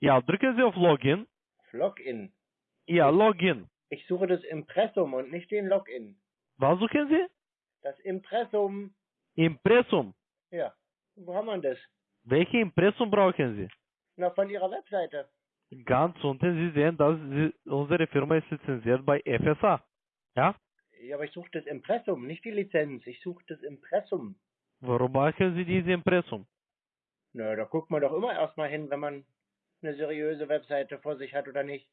[SPEAKER 23] Ja, drücken Sie auf Login.
[SPEAKER 2] Login.
[SPEAKER 23] Ja, Login.
[SPEAKER 2] Ich suche das Impressum und nicht den Login.
[SPEAKER 23] Was suchen Sie?
[SPEAKER 2] Das Impressum.
[SPEAKER 23] Impressum.
[SPEAKER 2] Ja. Wo haben wir das?
[SPEAKER 23] Welche Impressum brauchen Sie?
[SPEAKER 2] Na, von Ihrer Webseite.
[SPEAKER 23] Ganz unten, Sie sehen, dass Sie, unsere Firma ist lizenziert bei FSA. Ja?
[SPEAKER 2] Ja, aber ich suche das Impressum, nicht die Lizenz. Ich suche das Impressum.
[SPEAKER 23] Warum brauchen Sie diese Impressum?
[SPEAKER 2] Na, da guckt man doch immer erstmal hin, wenn man eine seriöse Webseite vor sich hat oder nicht.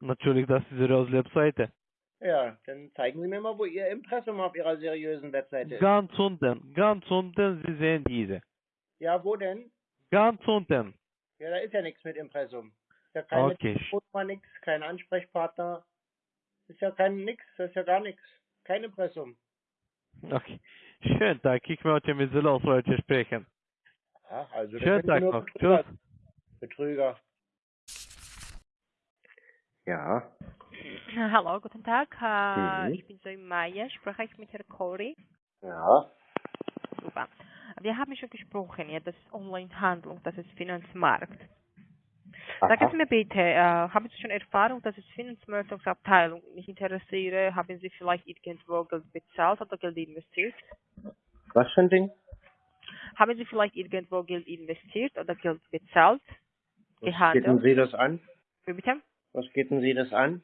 [SPEAKER 23] Natürlich, das ist Ihre Webseite.
[SPEAKER 2] Ja, dann zeigen Sie mir mal, wo Ihr Impressum auf Ihrer seriösen Webseite ist.
[SPEAKER 23] Ganz unten, ganz unten, Sie sehen diese.
[SPEAKER 2] Ja, wo denn?
[SPEAKER 23] Ganz unten.
[SPEAKER 2] Ja, da ist ja nichts mit Impressum. Ist ja keine
[SPEAKER 23] Okay.
[SPEAKER 2] Telefonnummer, nix, kein Ansprechpartner. Ist ja kein nix, das ist ja gar nichts. Kein Impressum.
[SPEAKER 23] Okay. Schönen Tag, ich möchte mit Sie los heute sprechen.
[SPEAKER 2] Ja, also
[SPEAKER 23] Schönen Tag noch.
[SPEAKER 2] Betrüger.
[SPEAKER 23] Tschüss.
[SPEAKER 2] Betrüger. Ja.
[SPEAKER 24] Hallo, guten Tag. Äh,
[SPEAKER 2] Mhm.
[SPEAKER 24] Ich bin Zoe Meier. Spreche ich mit Herrn Corey?
[SPEAKER 2] Ja.
[SPEAKER 24] Super. Wir haben schon gesprochen, ja, das ist Onlinehandlung, das ist Finanzmarkt. Sagen Sie mir bitte, äh, haben Sie schon Erfahrung, dass es Finanzmarktabteilung mich interessiere? Haben Sie vielleicht irgendwo Geld bezahlt oder Geld investiert?
[SPEAKER 2] Was für ein Ding?
[SPEAKER 24] Haben Sie vielleicht irgendwo Geld investiert oder Geld bezahlt? Gehandelt?
[SPEAKER 2] Sie das an?
[SPEAKER 24] Wie bitte?
[SPEAKER 2] Was geht denn Sie das an?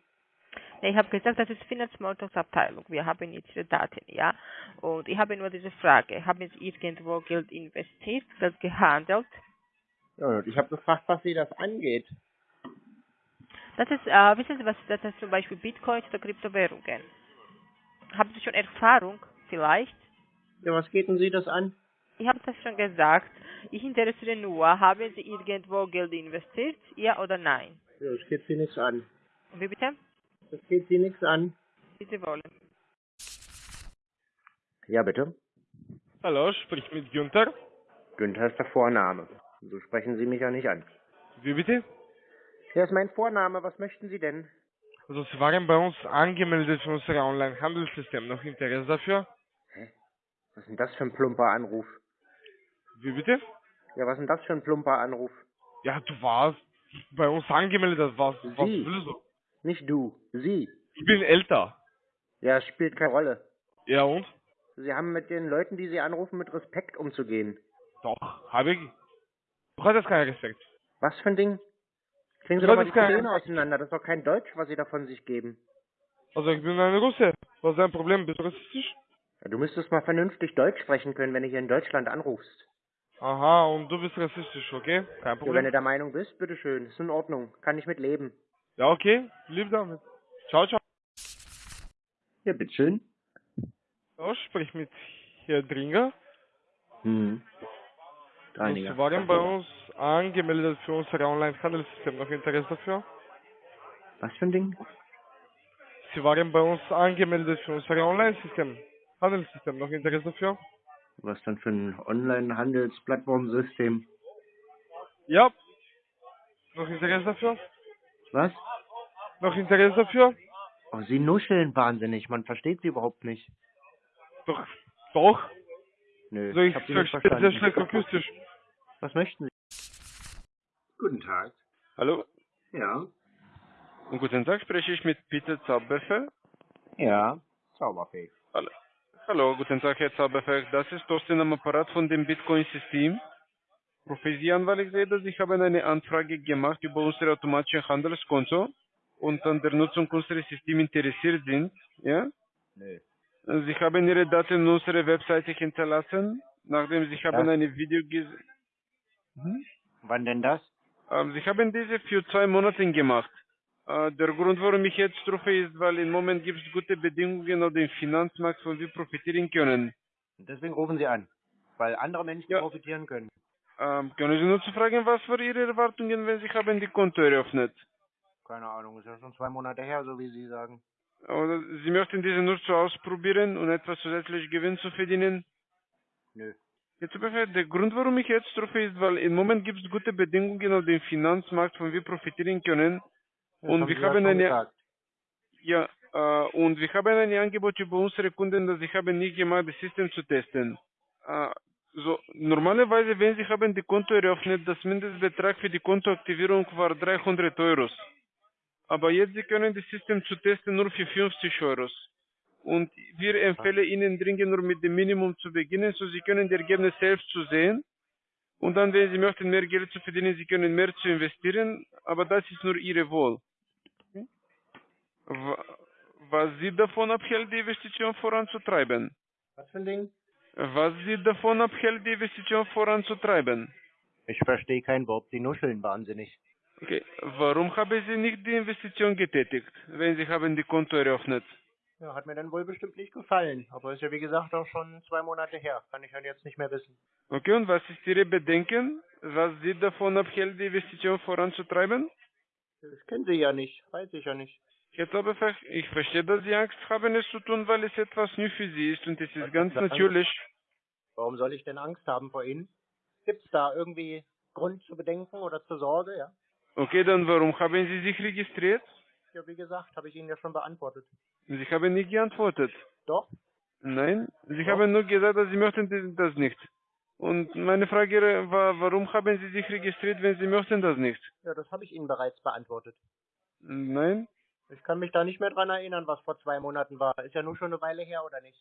[SPEAKER 24] Ich habe gesagt, das ist Finanzmarktabteilung. Wir haben jetzt Ihre Daten, ja. Und ich habe nur diese Frage. Haben Sie irgendwo Geld investiert, Geld gehandelt?
[SPEAKER 2] Ja, und ich habe gefragt, was Sie das angeht.
[SPEAKER 24] Das ist, äh, wissen Sie was, das ist zum Beispiel Bitcoins oder Kryptowährungen. Haben Sie schon Erfahrung, vielleicht?
[SPEAKER 2] Ja, was geht denn Sie das an?
[SPEAKER 24] Ich habe das schon gesagt. Ich interessiere nur, haben Sie irgendwo Geld investiert, ja oder nein?
[SPEAKER 2] Ja, das geht Sie nichts an.
[SPEAKER 24] Wie bitte?
[SPEAKER 2] Das geht Sie nichts an.
[SPEAKER 24] Wie Sie wollen.
[SPEAKER 2] Ja, bitte.
[SPEAKER 25] Hallo, sprich mit Günther.
[SPEAKER 2] Günther ist der Vorname. So sprechen Sie mich ja nicht an.
[SPEAKER 25] Wie bitte?
[SPEAKER 2] Ja, ist mein Vorname. Was möchten Sie denn?
[SPEAKER 25] Also Sie waren bei uns angemeldet für unser Online-Handelssystem. Noch Interesse dafür?
[SPEAKER 2] Was ist denn das für ein plumper Anruf?
[SPEAKER 25] Wie bitte?
[SPEAKER 2] Ja, was ist denn das für ein plumper Anruf?
[SPEAKER 25] Ja, du warst bei uns angemeldet. Was, was
[SPEAKER 2] Sie.
[SPEAKER 25] willst du?
[SPEAKER 2] Nicht du, Sie.
[SPEAKER 25] Ich bin älter.
[SPEAKER 2] Ja, spielt keine Rolle.
[SPEAKER 25] Ja und?
[SPEAKER 2] Sie haben mit den Leuten, die Sie anrufen, mit Respekt umzugehen.
[SPEAKER 25] Doch, habe ich. Du hattest keinen Respekt.
[SPEAKER 2] Was für ein Ding? Kriegen Sie doch mal die Zähne auseinander. Das ist doch kein Deutsch, was Sie da von sich geben.
[SPEAKER 25] Also ich bin ein Russe. Was ist dein Problem? Bist du rassistisch?
[SPEAKER 2] Ja, du müsstest mal vernünftig Deutsch sprechen können, wenn du hier in Deutschland anrufst.
[SPEAKER 25] Aha, und du bist rassistisch, okay? Kein
[SPEAKER 2] Ja, wenn
[SPEAKER 25] Problem.
[SPEAKER 2] du der Meinung bist, bitteschön. Ist in Ordnung. Kann ich mit leben.
[SPEAKER 25] Ja, okay. Lieb damit. Ciao, ciao.
[SPEAKER 2] Ja, bitteschön.
[SPEAKER 25] Ja, sprich mit Herr Dringer.
[SPEAKER 2] Hm.
[SPEAKER 25] Und Sie waren bei uns angemeldet für unser Online-Handelssystem. Noch Interesse dafür?
[SPEAKER 2] Was für ein Ding?
[SPEAKER 25] Sie waren bei uns angemeldet für unser Online-System. Handelssystem. Noch Interesse dafür?
[SPEAKER 2] Was dann für ein Online-Handelsplattformsystem?
[SPEAKER 25] Ja. Noch Interesse dafür?
[SPEAKER 2] Was?
[SPEAKER 25] Noch Interesse dafür?
[SPEAKER 2] Oh, Sie nuscheln wahnsinnig. Man versteht Sie überhaupt nicht.
[SPEAKER 25] Doch. Doch.
[SPEAKER 2] Nö,
[SPEAKER 25] So, ich
[SPEAKER 2] hab Sie nicht
[SPEAKER 25] sehr schlecht akustisch.
[SPEAKER 2] Was möchten Sie?
[SPEAKER 26] Guten Tag.
[SPEAKER 25] Hallo?
[SPEAKER 2] Ja.
[SPEAKER 25] Und guten Tag, spreche ich mit Peter Zauberfeld?
[SPEAKER 2] Ja. Zauberfee.
[SPEAKER 25] Hallo. Hallo, guten Tag, Herr Zauberfeld. Das ist Thorsten am Apparat von dem Bitcoin-System. Rufe Sie an, weil ich sehe, dass Sie haben eine Anfrage gemacht über unser automatisches Handelskonto und an der Nutzung unseres Systems interessiert sind. Ja?
[SPEAKER 2] Nö.
[SPEAKER 16] Sie haben Ihre Daten in unserer Webseite hinterlassen, nachdem Sie haben
[SPEAKER 2] Ja.
[SPEAKER 16] eine Video gesehen. Hm?
[SPEAKER 2] Wann denn das?
[SPEAKER 16] Sie haben diese für zwei Monate gemacht. Der Grund, warum ich jetzt rufe, ist, weil im Moment gibt es gute Bedingungen auf dem Finanzmarkt, von wir profitieren können.
[SPEAKER 2] Deswegen rufen Sie an, weil andere Menschen
[SPEAKER 16] Ja.
[SPEAKER 2] profitieren können.
[SPEAKER 16] Ähm, können Sie nur zu fragen, was für Ihre Erwartungen, wenn Sie haben die Konto eröffnet?
[SPEAKER 2] Keine Ahnung, ist ja schon zwei Monate her, so wie Sie sagen.
[SPEAKER 16] Oder Sie möchten diese nur zu ausprobieren und etwas zusätzlich Gewinn zu verdienen?
[SPEAKER 2] Nö.
[SPEAKER 16] Jetzt ungefähr, der Grund, warum ich jetzt rufe, ist, weil im Moment gibt es gute Bedingungen auf dem Finanzmarkt, von wir profitieren können. Und
[SPEAKER 2] haben
[SPEAKER 16] wir
[SPEAKER 2] Sie
[SPEAKER 16] haben eine, ja, äh, und wir haben ein Angebot über unsere Kunden, das ich habe nicht gemacht, das System zu testen. Äh, so, normalerweise, wenn Sie haben die Konto eröffnet, das Mindestbetrag für die Kontoaktivierung war 300 Euro. Aber jetzt Sie können das System zu testen nur für 50 Euro. Und wir empfehlen Ihnen dringend nur mit dem Minimum zu beginnen, so Sie können die Ergebnisse selbst zu sehen. Und dann, wenn Sie möchten, mehr Geld zu verdienen, Sie können mehr zu investieren, aber das ist nur Ihre Wahl. Wa- Was Sie davon abhält, die Investition voranzutreiben?
[SPEAKER 2] Was für ein Ding?
[SPEAKER 16] Was Sie davon abhält, die Investition voranzutreiben?
[SPEAKER 2] Ich verstehe kein Wort, Sie nuscheln wahnsinnig.
[SPEAKER 16] Okay, warum haben Sie nicht die Investition getätigt, wenn Sie haben die Konto eröffnet?
[SPEAKER 2] Ja, hat mir dann wohl bestimmt nicht gefallen. Aber ist ja wie gesagt auch schon zwei Monate her. Kann ich halt jetzt nicht mehr wissen.
[SPEAKER 16] Okay, und was ist Ihre Bedenken? Was Sie davon abhält, die Investition voranzutreiben?
[SPEAKER 2] Das kennen Sie ja nicht. Weiß ich ja nicht.
[SPEAKER 16] Aber ver- ich verstehe, dass Sie Angst haben, es zu tun, weil es etwas neu für Sie ist und es ist ganz
[SPEAKER 2] ist das?
[SPEAKER 16] natürlich.
[SPEAKER 2] Warum soll ich denn Angst haben vor Ihnen? Gibt's da irgendwie Grund zu bedenken oder zur Sorge, ja?
[SPEAKER 16] Okay, dann warum haben Sie sich registriert?
[SPEAKER 2] Ja, wie gesagt, habe ich Ihnen ja schon beantwortet.
[SPEAKER 16] Sie haben nicht geantwortet.
[SPEAKER 2] Doch?
[SPEAKER 16] Nein, Sie
[SPEAKER 2] Doch.
[SPEAKER 16] haben nur gesagt, dass Sie möchten das nicht. Und meine Frage war, warum haben Sie sich registriert, wenn Sie möchten das nicht?
[SPEAKER 2] Ja, das habe ich Ihnen bereits beantwortet.
[SPEAKER 16] Nein?
[SPEAKER 2] Ich kann mich da nicht mehr dran erinnern, was vor zwei Monaten war. Ist ja nur schon eine Weile her, oder nicht?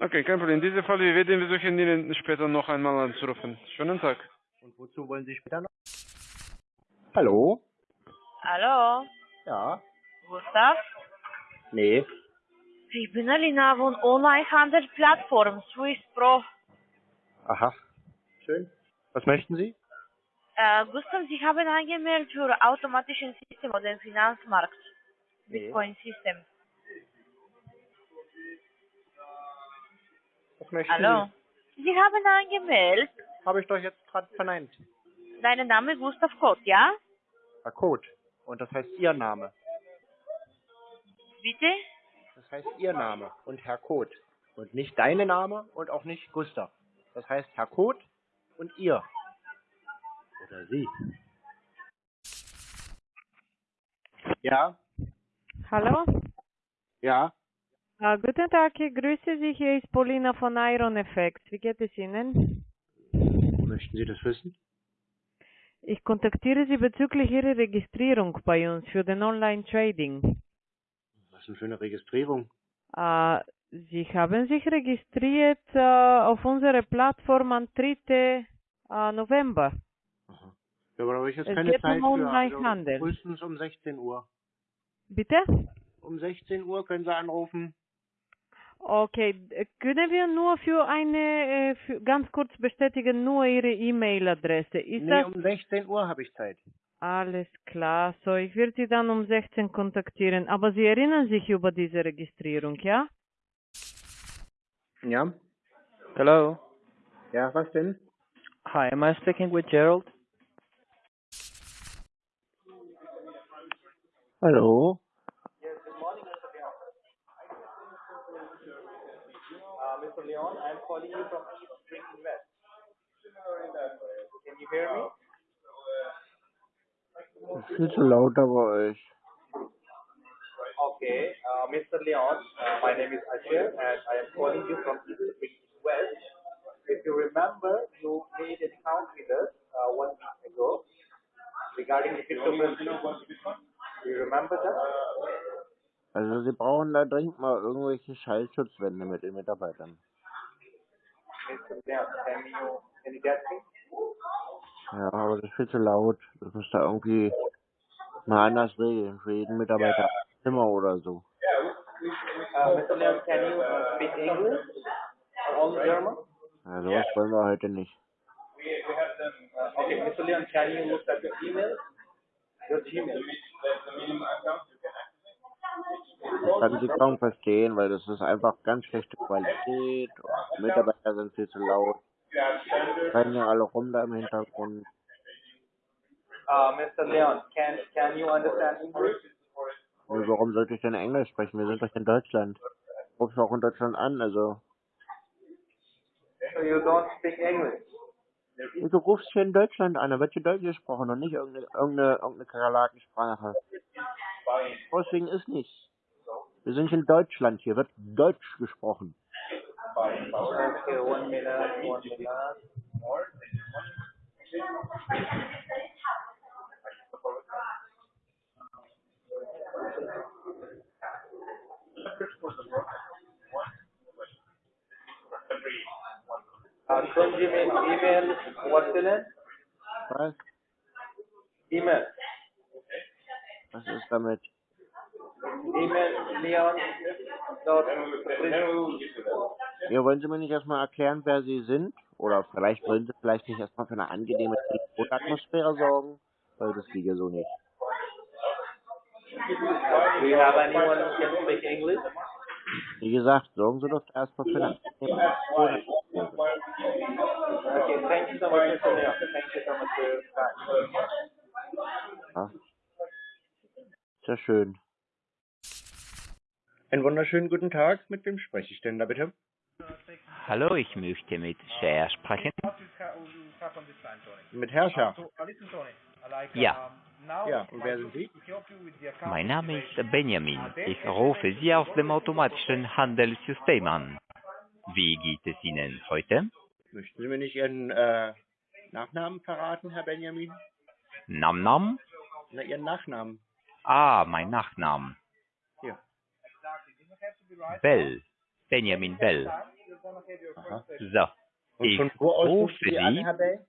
[SPEAKER 16] Okay, kein Problem. In diesem Fall, wir werden versuchen, Ihnen später noch einmal anzurufen. Schönen Tag.
[SPEAKER 2] Und wozu wollen Sie später noch? Hallo?
[SPEAKER 21] Hallo,
[SPEAKER 2] Ja?
[SPEAKER 21] Gustav?
[SPEAKER 2] Nee.
[SPEAKER 21] Ich bin Alina von Onlinehandelsplattform Swiss Pro.
[SPEAKER 2] Aha. Schön. Was möchten Sie?
[SPEAKER 21] Äh, Gustav, Sie haben angemeldet für automatischen System oder den Finanzmarkt. Bitcoin System.
[SPEAKER 2] Was möchten
[SPEAKER 21] Hallo? Sie haben angemeldet.
[SPEAKER 2] Sie? Habe ich doch jetzt gerade verneint.
[SPEAKER 21] Dein Name ist Gustav Kott, ja?
[SPEAKER 2] Herr Code. Und das heißt Ihr Name.
[SPEAKER 21] Bitte?
[SPEAKER 2] Das heißt Ihr Name und Herr Code. Und nicht deine Name und auch nicht Gustav. Das heißt Herr Code und Ihr. Oder Sie. Ja?
[SPEAKER 11] Hallo?
[SPEAKER 2] Ja?
[SPEAKER 11] Äh, guten Tag, ich grüße Sie. Hier ist Paulina von Iron Effects. Wie geht es Ihnen?
[SPEAKER 2] Möchten Sie das wissen?
[SPEAKER 11] Ich kontaktiere Sie bezüglich Ihrer Registrierung bei uns für den Online-Trading.
[SPEAKER 2] Was denn für eine Registrierung?
[SPEAKER 11] Äh, Sie haben sich registriert äh, auf unserer Plattform am 3. Äh, November.
[SPEAKER 2] Ja, aber da habe ich jetzt
[SPEAKER 11] Es
[SPEAKER 2] keine Zeit
[SPEAKER 11] um
[SPEAKER 2] für. Also frühestens um 16 Uhr.
[SPEAKER 11] Bitte?
[SPEAKER 2] Um 16 Uhr können Sie anrufen.
[SPEAKER 11] Okay, können wir nur für eine, äh, für, ganz kurz bestätigen, nur Ihre E-Mail-Adresse. Ist
[SPEAKER 2] nee,
[SPEAKER 11] das
[SPEAKER 2] um 16 Uhr habe ich Zeit.
[SPEAKER 11] alles klar? So, ich werde Sie dann um 16 kontaktieren. Aber Sie erinnern sich über diese Registrierung, ja?
[SPEAKER 2] Ja?
[SPEAKER 27] Hello.
[SPEAKER 2] Ja, was denn?
[SPEAKER 27] Hi, am I speaking with Gerald?
[SPEAKER 2] Hallo?
[SPEAKER 28] Mr. Leon, I'm calling you from East Spring Invest. Can you hear me?
[SPEAKER 2] Zu laut da bei euch.
[SPEAKER 28] Okay, uh, Mr. Leon, uh, my name is Asher and I am calling you from East Spring West. If you remember, you made an account with us uh, one week ago regarding the cryptocurrency. Do you remember that?
[SPEAKER 2] Also Sie brauchen da dringend mal irgendwelche Schallschutzwände mit den Mitarbeitern. Ja, aber das ist viel zu laut. Das müsst ihr irgendwie mal anders regeln. Für jeden Mitarbeiter ein Zimmer oder so.
[SPEAKER 28] Uh, Mr. Leon, can you uh, speak English or only German?
[SPEAKER 29] Ja, sowas wollen wir heute nicht.
[SPEAKER 28] Okay, Mr. Leon, can you look at your email? Your Gmail.
[SPEAKER 29] Ich kann sie kaum verstehen, weil das ist einfach ganz schlechte Qualität. Und die Mitarbeiter sind viel zu laut. Rennen ja alle rum da im Hintergrund.
[SPEAKER 28] Uh, Mr. Leon, can can you understand English?
[SPEAKER 29] Und warum sollte ich denn Englisch sprechen? Wir sind doch in Deutschland. Rufst auch in Deutschland an, also.
[SPEAKER 28] So you don't speak English?
[SPEAKER 29] Du rufst hier in Deutschland an, da wird hier Deutsch gesprochen und nicht irgendeine, irgendeine, irgendeine Kakerlakensprache. Deswegen ist nicht. Wir sind in Deutschland, hier wird Deutsch gesprochen.
[SPEAKER 28] Okay, one minute, one minute. Uh, können Sie mir E-Mail vorstellen?
[SPEAKER 29] Was?
[SPEAKER 28] E-Mail.
[SPEAKER 29] Was ist damit?
[SPEAKER 28] E-Mail Leon.
[SPEAKER 29] Ja, wollen Sie mir nicht erstmal erklären, wer Sie sind? Oder vielleicht wollen Sie vielleicht nicht erstmal für eine angenehme Telefonatmosphäre sorgen? Weil das geht ja so nicht.
[SPEAKER 28] Do you have anyone who can speak English?
[SPEAKER 29] Wie gesagt, sorgen Sie doch erstmal für eine angenehme Telefonatmosphäre.
[SPEAKER 28] Okay, thank you so much, Mr. Leon. Thank you so much for your time.
[SPEAKER 29] Ja. Ja schön.
[SPEAKER 2] Einen wunderschönen guten Tag. Mit wem spreche ich denn da bitte?
[SPEAKER 30] Hallo, ich möchte mit Cher sprechen.
[SPEAKER 2] Mit Herrscher.
[SPEAKER 30] Ja,
[SPEAKER 2] Ja, und wer sind Sie?
[SPEAKER 30] mein Name ist Benjamin. Ich rufe Sie aus dem automatischen Handelssystem an. Wie geht es Ihnen heute?
[SPEAKER 2] Möchten Sie mir nicht Ihren äh, Nachnamen verraten, Herr Benjamin?
[SPEAKER 30] Nam Nam?
[SPEAKER 2] Na, Ihren Nachnamen.
[SPEAKER 30] Ah, mein Nachname.
[SPEAKER 2] Ja.
[SPEAKER 30] Bell. Benjamin Bell.
[SPEAKER 2] Aha.
[SPEAKER 30] So.
[SPEAKER 2] Und
[SPEAKER 30] Ich
[SPEAKER 2] von wo aus rufen
[SPEAKER 30] rufe
[SPEAKER 2] Sie an. Herr Bell?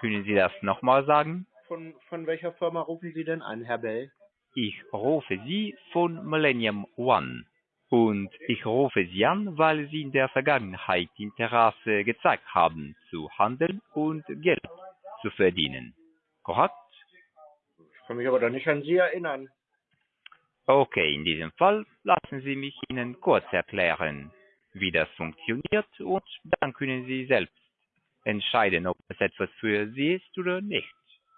[SPEAKER 30] Können Sie das nochmal sagen?
[SPEAKER 2] Von, von welcher Firma rufen Sie denn an, Herr Bell?
[SPEAKER 30] Ich rufe Sie von Millennium One. Und ich rufe Sie an, weil Sie in der Vergangenheit Interesse gezeigt haben, zu handeln und Geld zu verdienen. Korrekt?
[SPEAKER 2] Ich kann mich aber doch nicht an Sie erinnern.
[SPEAKER 30] Okay, in diesem Fall lassen Sie mich Ihnen kurz erklären, wie das funktioniert und dann können Sie selbst entscheiden, ob es etwas für Sie ist oder nicht.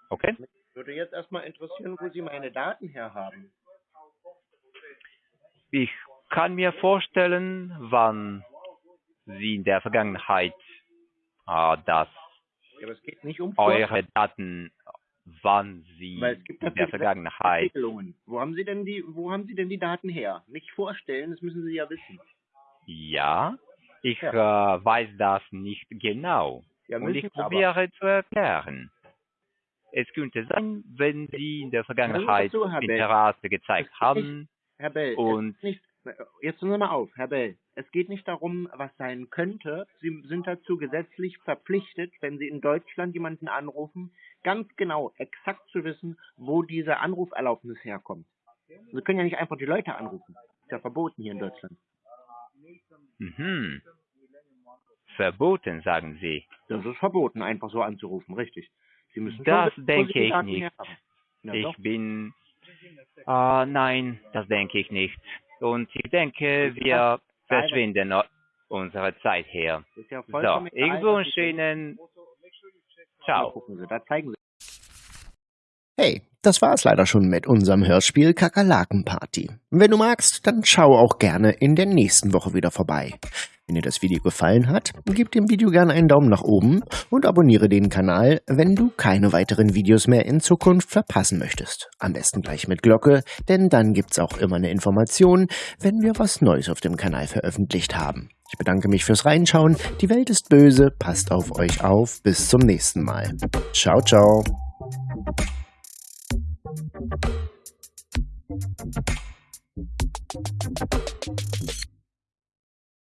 [SPEAKER 30] Okay?
[SPEAKER 2] Würde jetzt erstmal interessieren, wo Sie meine Daten herhaben.
[SPEAKER 30] Ich kann mir vorstellen, wann Sie in der Vergangenheit äh, das
[SPEAKER 2] Ja, um
[SPEAKER 30] eure Daten, wann Sie in der Vergangenheit.
[SPEAKER 2] Wo haben Sie denn die, wo haben Sie denn die Daten her? Nicht vorstellen, das müssen Sie ja wissen.
[SPEAKER 30] Ja, ich Äh, weiß das nicht genau.
[SPEAKER 2] Ja,
[SPEAKER 30] und ich
[SPEAKER 2] Sie aber.
[SPEAKER 30] probiere zu erklären. Es könnte sein, wenn Sie in der Vergangenheit
[SPEAKER 2] Bell.
[SPEAKER 30] Interesse gezeigt
[SPEAKER 2] Es
[SPEAKER 30] haben
[SPEAKER 2] nicht- Herr Bell,
[SPEAKER 30] und
[SPEAKER 2] nicht, jetzt hören Sie mal auf, Herr Bell. Es geht nicht darum, was sein könnte. Sie sind dazu gesetzlich verpflichtet, wenn Sie in Deutschland jemanden anrufen, ganz genau, exakt zu wissen, wo diese Anruferlaubnis herkommt. Sie können ja nicht einfach die Leute anrufen. Ist ja verboten hier in Deutschland.
[SPEAKER 30] mhm. verboten, sagen Sie.
[SPEAKER 2] Das ist verboten, einfach so anzurufen, richtig. Sie müssen
[SPEAKER 30] Das denke ich nicht.
[SPEAKER 2] Na
[SPEAKER 30] ich
[SPEAKER 2] doch.
[SPEAKER 30] bin. Ah, nein, das denke ich nicht. Und ich denke, wir verschwinden unsere Zeit her.
[SPEAKER 2] Ist ja
[SPEAKER 30] So, ich
[SPEAKER 2] was
[SPEAKER 30] wünsche. Ihnen. Ciao.
[SPEAKER 2] gucken Sie, da zeigen Sie.
[SPEAKER 1] Hey, das war's leider schon mit unserem Hörspiel Kakerlakenparty. Wenn du magst, dann schau auch gerne in der nächsten Woche wieder vorbei. Wenn dir das Video gefallen hat, gib dem Video gerne einen Daumen nach oben und abonniere den Kanal, wenn du keine weiteren Videos mehr in Zukunft verpassen möchtest. Am besten gleich mit Glocke, denn dann gibt's auch immer eine Information, wenn wir was Neues auf dem Kanal veröffentlicht haben. Ich bedanke mich fürs Reinschauen. Die Welt ist böse, passt auf euch auf. Bis zum nächsten Mal. Ciao, ciao.